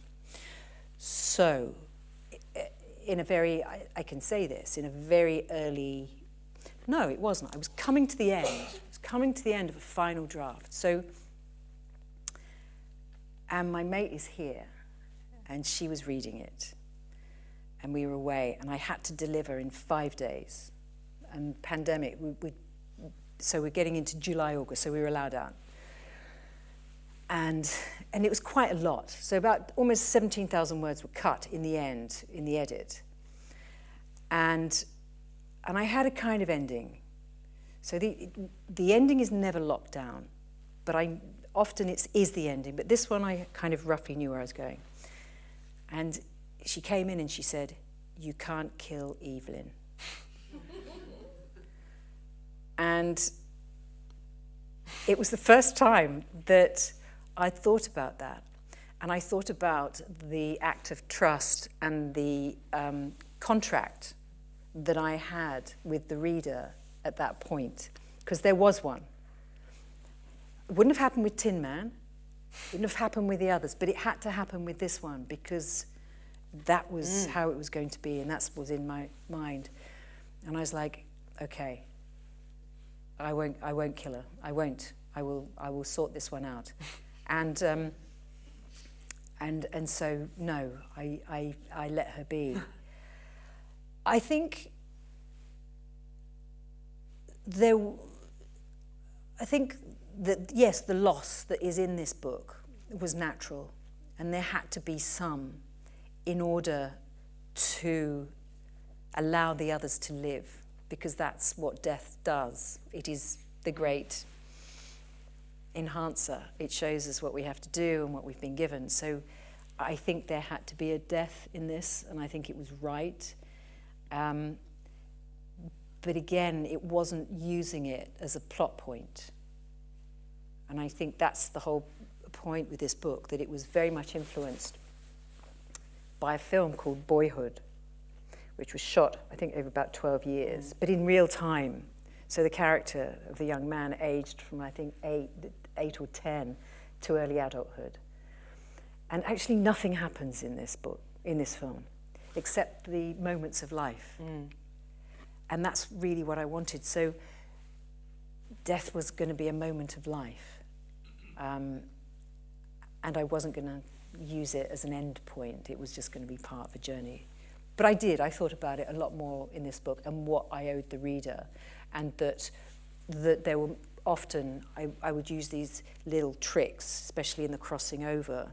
So, in a very, I, I can say this, in a very early, no, it wasn't. I was coming to the end. I was coming to the end of a final draft. So, and my mate is here, and she was reading it. And we were away, and I had to deliver in five days. And pandemic, we, we so we're getting into July, August, so we were allowed out. And, and it was quite a lot. So about almost 17,000 words were cut in the end, in the edit. And, and I had a kind of ending. So the, the ending is never locked down, but I, often it is the ending. But this one I kind of roughly knew where I was going. And she came in and she said, you can't kill Evelyn. And it was the first time that I thought about that. And I thought about the act of trust and the um, contract that I had with the reader at that point, because there was one. It wouldn't have happened with Tin Man, it wouldn't have happened with the others, but it had to happen with this one because that was mm. how it was going to be, and that was in my mind. And I was like, okay, I won't, I won't kill her. I won't. I will, I will sort this one out. and, um, and, and so, no, I, I, I let her be. I think there, I think that, yes, the loss that is in this book was natural, and there had to be some in order to allow the others to live because that's what death does. It is the great enhancer. It shows us what we have to do and what we've been given. So I think there had to be a death in this, and I think it was right. Um, but again, it wasn't using it as a plot point. And I think that's the whole point with this book that it was very much influenced by a film called Boyhood, which was shot, I think, over about 12 years, but in real time. So the character of the young man aged from, I think, eight, eight or 10 to early adulthood. And actually nothing happens in this book, in this film, except the moments of life.
Mm.
And that's really what I wanted. So death was going to be a moment of life. Um, and I wasn't going to use it as an end point. It was just going to be part of a journey. But I did. I thought about it a lot more in this book and what I owed the reader. And that, that there were often, I, I would use these little tricks, especially in the crossing over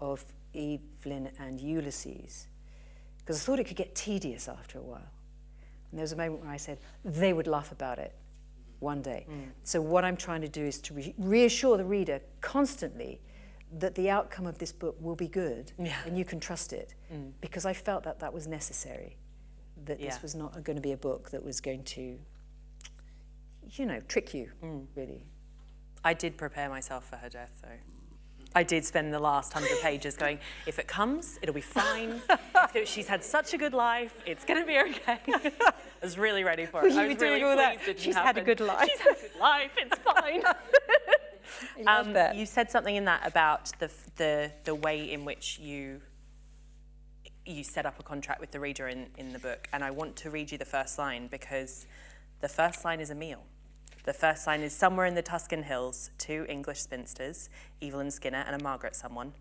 of Evelyn and Ulysses, because I thought it could get tedious after a while. And there was a moment where I said, they would laugh about it one day. Mm. So what I'm trying to do is to re reassure the reader constantly that the outcome of this book will be good
yeah.
and you can trust it mm. because I felt that that was necessary that yeah. this was not going to be a book that was going to you know trick you mm. really
I did prepare myself for her death though I did spend the last hundred pages going, if it comes, it'll be fine. she's had such a good life, it's going to be okay. I was really ready for it.
Well,
I was
really
all
that. She's
happen.
had a good life.
She's had a good life, it's fine. um, you said something in that about the, the, the way in which you you set up a contract with the reader in, in the book. And I want to read you the first line because the first line is a meal. The first line is somewhere in the Tuscan hills, two English spinsters, Evelyn Skinner and a Margaret someone,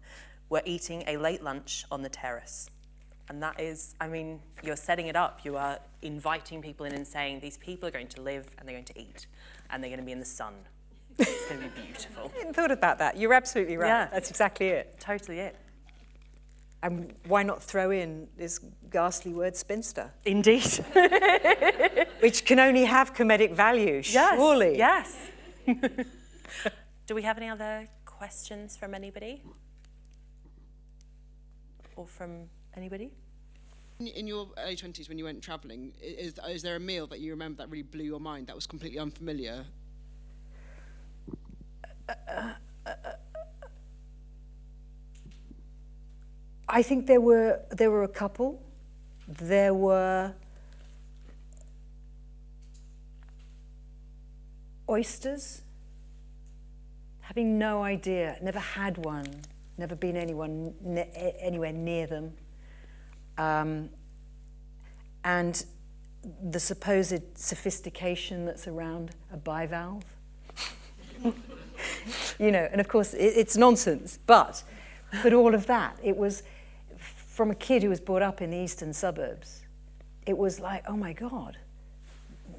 were eating a late lunch on the terrace. And that is, I mean, you're setting it up. You are inviting people in and saying, these people are going to live and they're going to eat and they're going to be in the sun. It's going to be beautiful.
I hadn't thought about that. You're absolutely right.
Yeah.
That's exactly it.
Totally it.
And why not throw in this ghastly word spinster?
Indeed.
Which can only have comedic value,
yes,
surely.
Yes. Do we have any other questions from anybody? Or from anybody?
In your early 20s when you went travelling, is, is there a meal that you remember that really blew your mind, that was completely unfamiliar?
I think there were there were a couple. There were oysters. Having no idea, never had one, never been anyone ne anywhere near them, um, and the supposed sophistication that's around a bivalve. you know, and of course it, it's nonsense, but but all of that, it was from a kid who was brought up in the eastern suburbs, it was like, oh my God,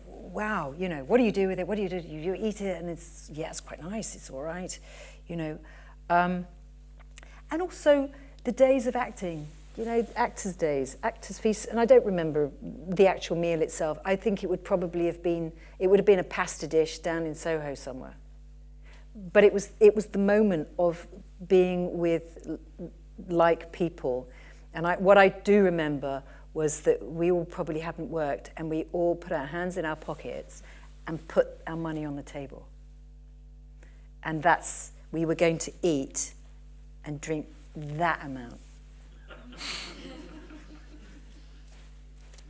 wow, you know, what do you do with it? What do you do? You, you eat it and it's, yeah, it's quite nice, it's all right, you know. Um, and also the days of acting, you know, actors' days, actors' feasts, and I don't remember the actual meal itself. I think it would probably have been, it would have been a pasta dish down in Soho somewhere. But it was, it was the moment of being with like people and I, what I do remember was that we all probably hadn't worked and we all put our hands in our pockets and put our money on the table. And that's, we were going to eat and drink that amount.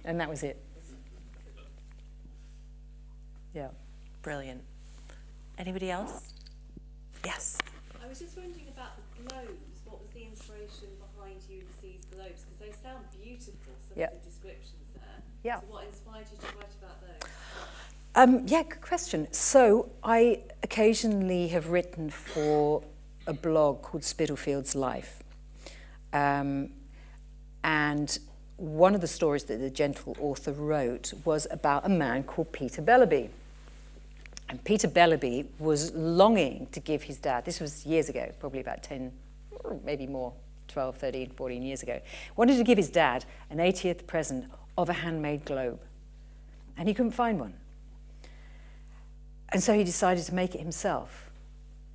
and that was it. Yeah.
Brilliant. Anybody else? Yes.
I was just wondering about the globes. What was the inspiration behind Ulysses globes? Because they sound beautiful, some
yep.
of the descriptions there.
Yeah.
So what inspired you to write about those?
Um, yeah, good question. So I occasionally have written for a blog called Spitalfields Life. Um, and one of the stories that the gentle author wrote was about a man called Peter Bellerby. And Peter Bellerby was longing to give his dad, this was years ago, probably about 10, maybe more, 12, 13, 14 years ago, wanted to give his dad an 80th present of a handmade globe. And he couldn't find one. And so he decided to make it himself.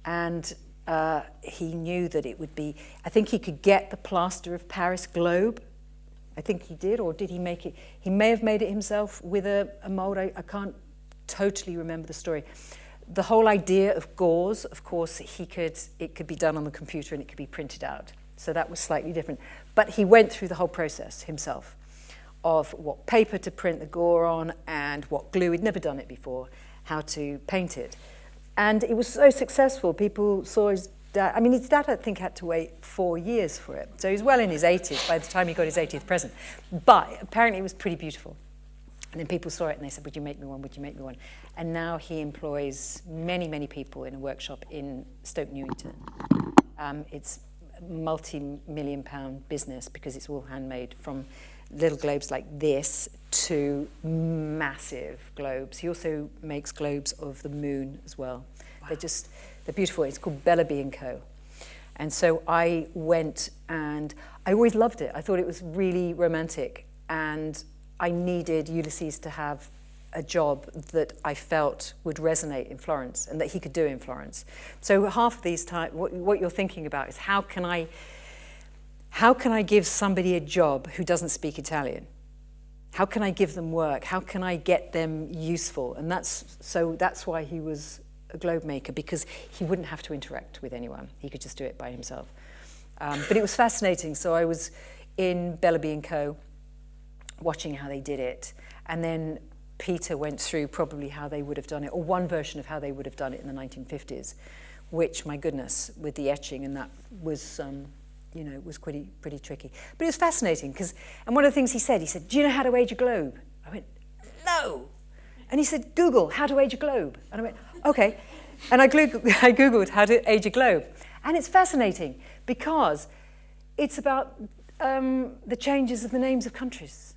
And uh, he knew that it would be, I think he could get the plaster of Paris globe. I think he did, or did he make it? He may have made it himself with a, a mold. I, I can't totally remember the story. The whole idea of gores, of course, he could, it could be done on the computer and it could be printed out. So that was slightly different. But he went through the whole process himself of what paper to print the gore on and what glue. He'd never done it before, how to paint it. And it was so successful. People saw his dad. I mean, his dad, I think, had to wait four years for it. So he was well in his 80s by the time he got his 80th present. But apparently it was pretty beautiful. And then people saw it and they said, would you make me one, would you make me one? And now he employs many, many people in a workshop in Stoke Newington. Um, it's a multi-million pound business because it's all handmade from little globes like this to massive globes. He also makes globes of the moon as well. Wow. They're just, they're beautiful. It's called Bellerby & Co. And so I went and I always loved it. I thought it was really romantic and I needed Ulysses to have a job that I felt would resonate in Florence and that he could do in Florence. So half of these time, what, what you're thinking about is how can I how can I give somebody a job who doesn't speak Italian? How can I give them work? How can I get them useful? And that's so that's why he was a globe maker because he wouldn't have to interact with anyone. He could just do it by himself. Um, but it was fascinating. So I was in Bellerby Co. watching how they did it. And then Peter went through probably how they would have done it, or one version of how they would have done it in the 1950s, which, my goodness, with the etching and that was um, you know, was pretty, pretty tricky. But it was fascinating because, and one of the things he said, he said, do you know how to age a globe? I went, no. And he said, Google how to age a globe. And I went, okay. And I, I Googled how to age a globe. And it's fascinating because it's about um, the changes of the names of countries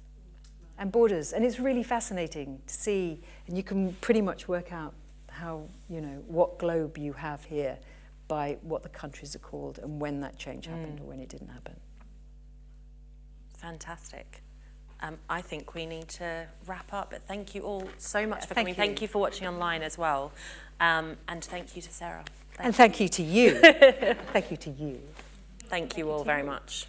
and borders. And it's really fascinating to see, and you can pretty much work out how, you know, what globe you have here by what the countries are called and when that change happened mm. or when it didn't happen.
Fantastic. Um, I think we need to wrap up, but thank you all so much for
thank
coming.
You.
Thank you for watching online as well. Um, and thank you to Sarah.
Thank and thank you to you. thank you to you.
Thank, thank you all very much.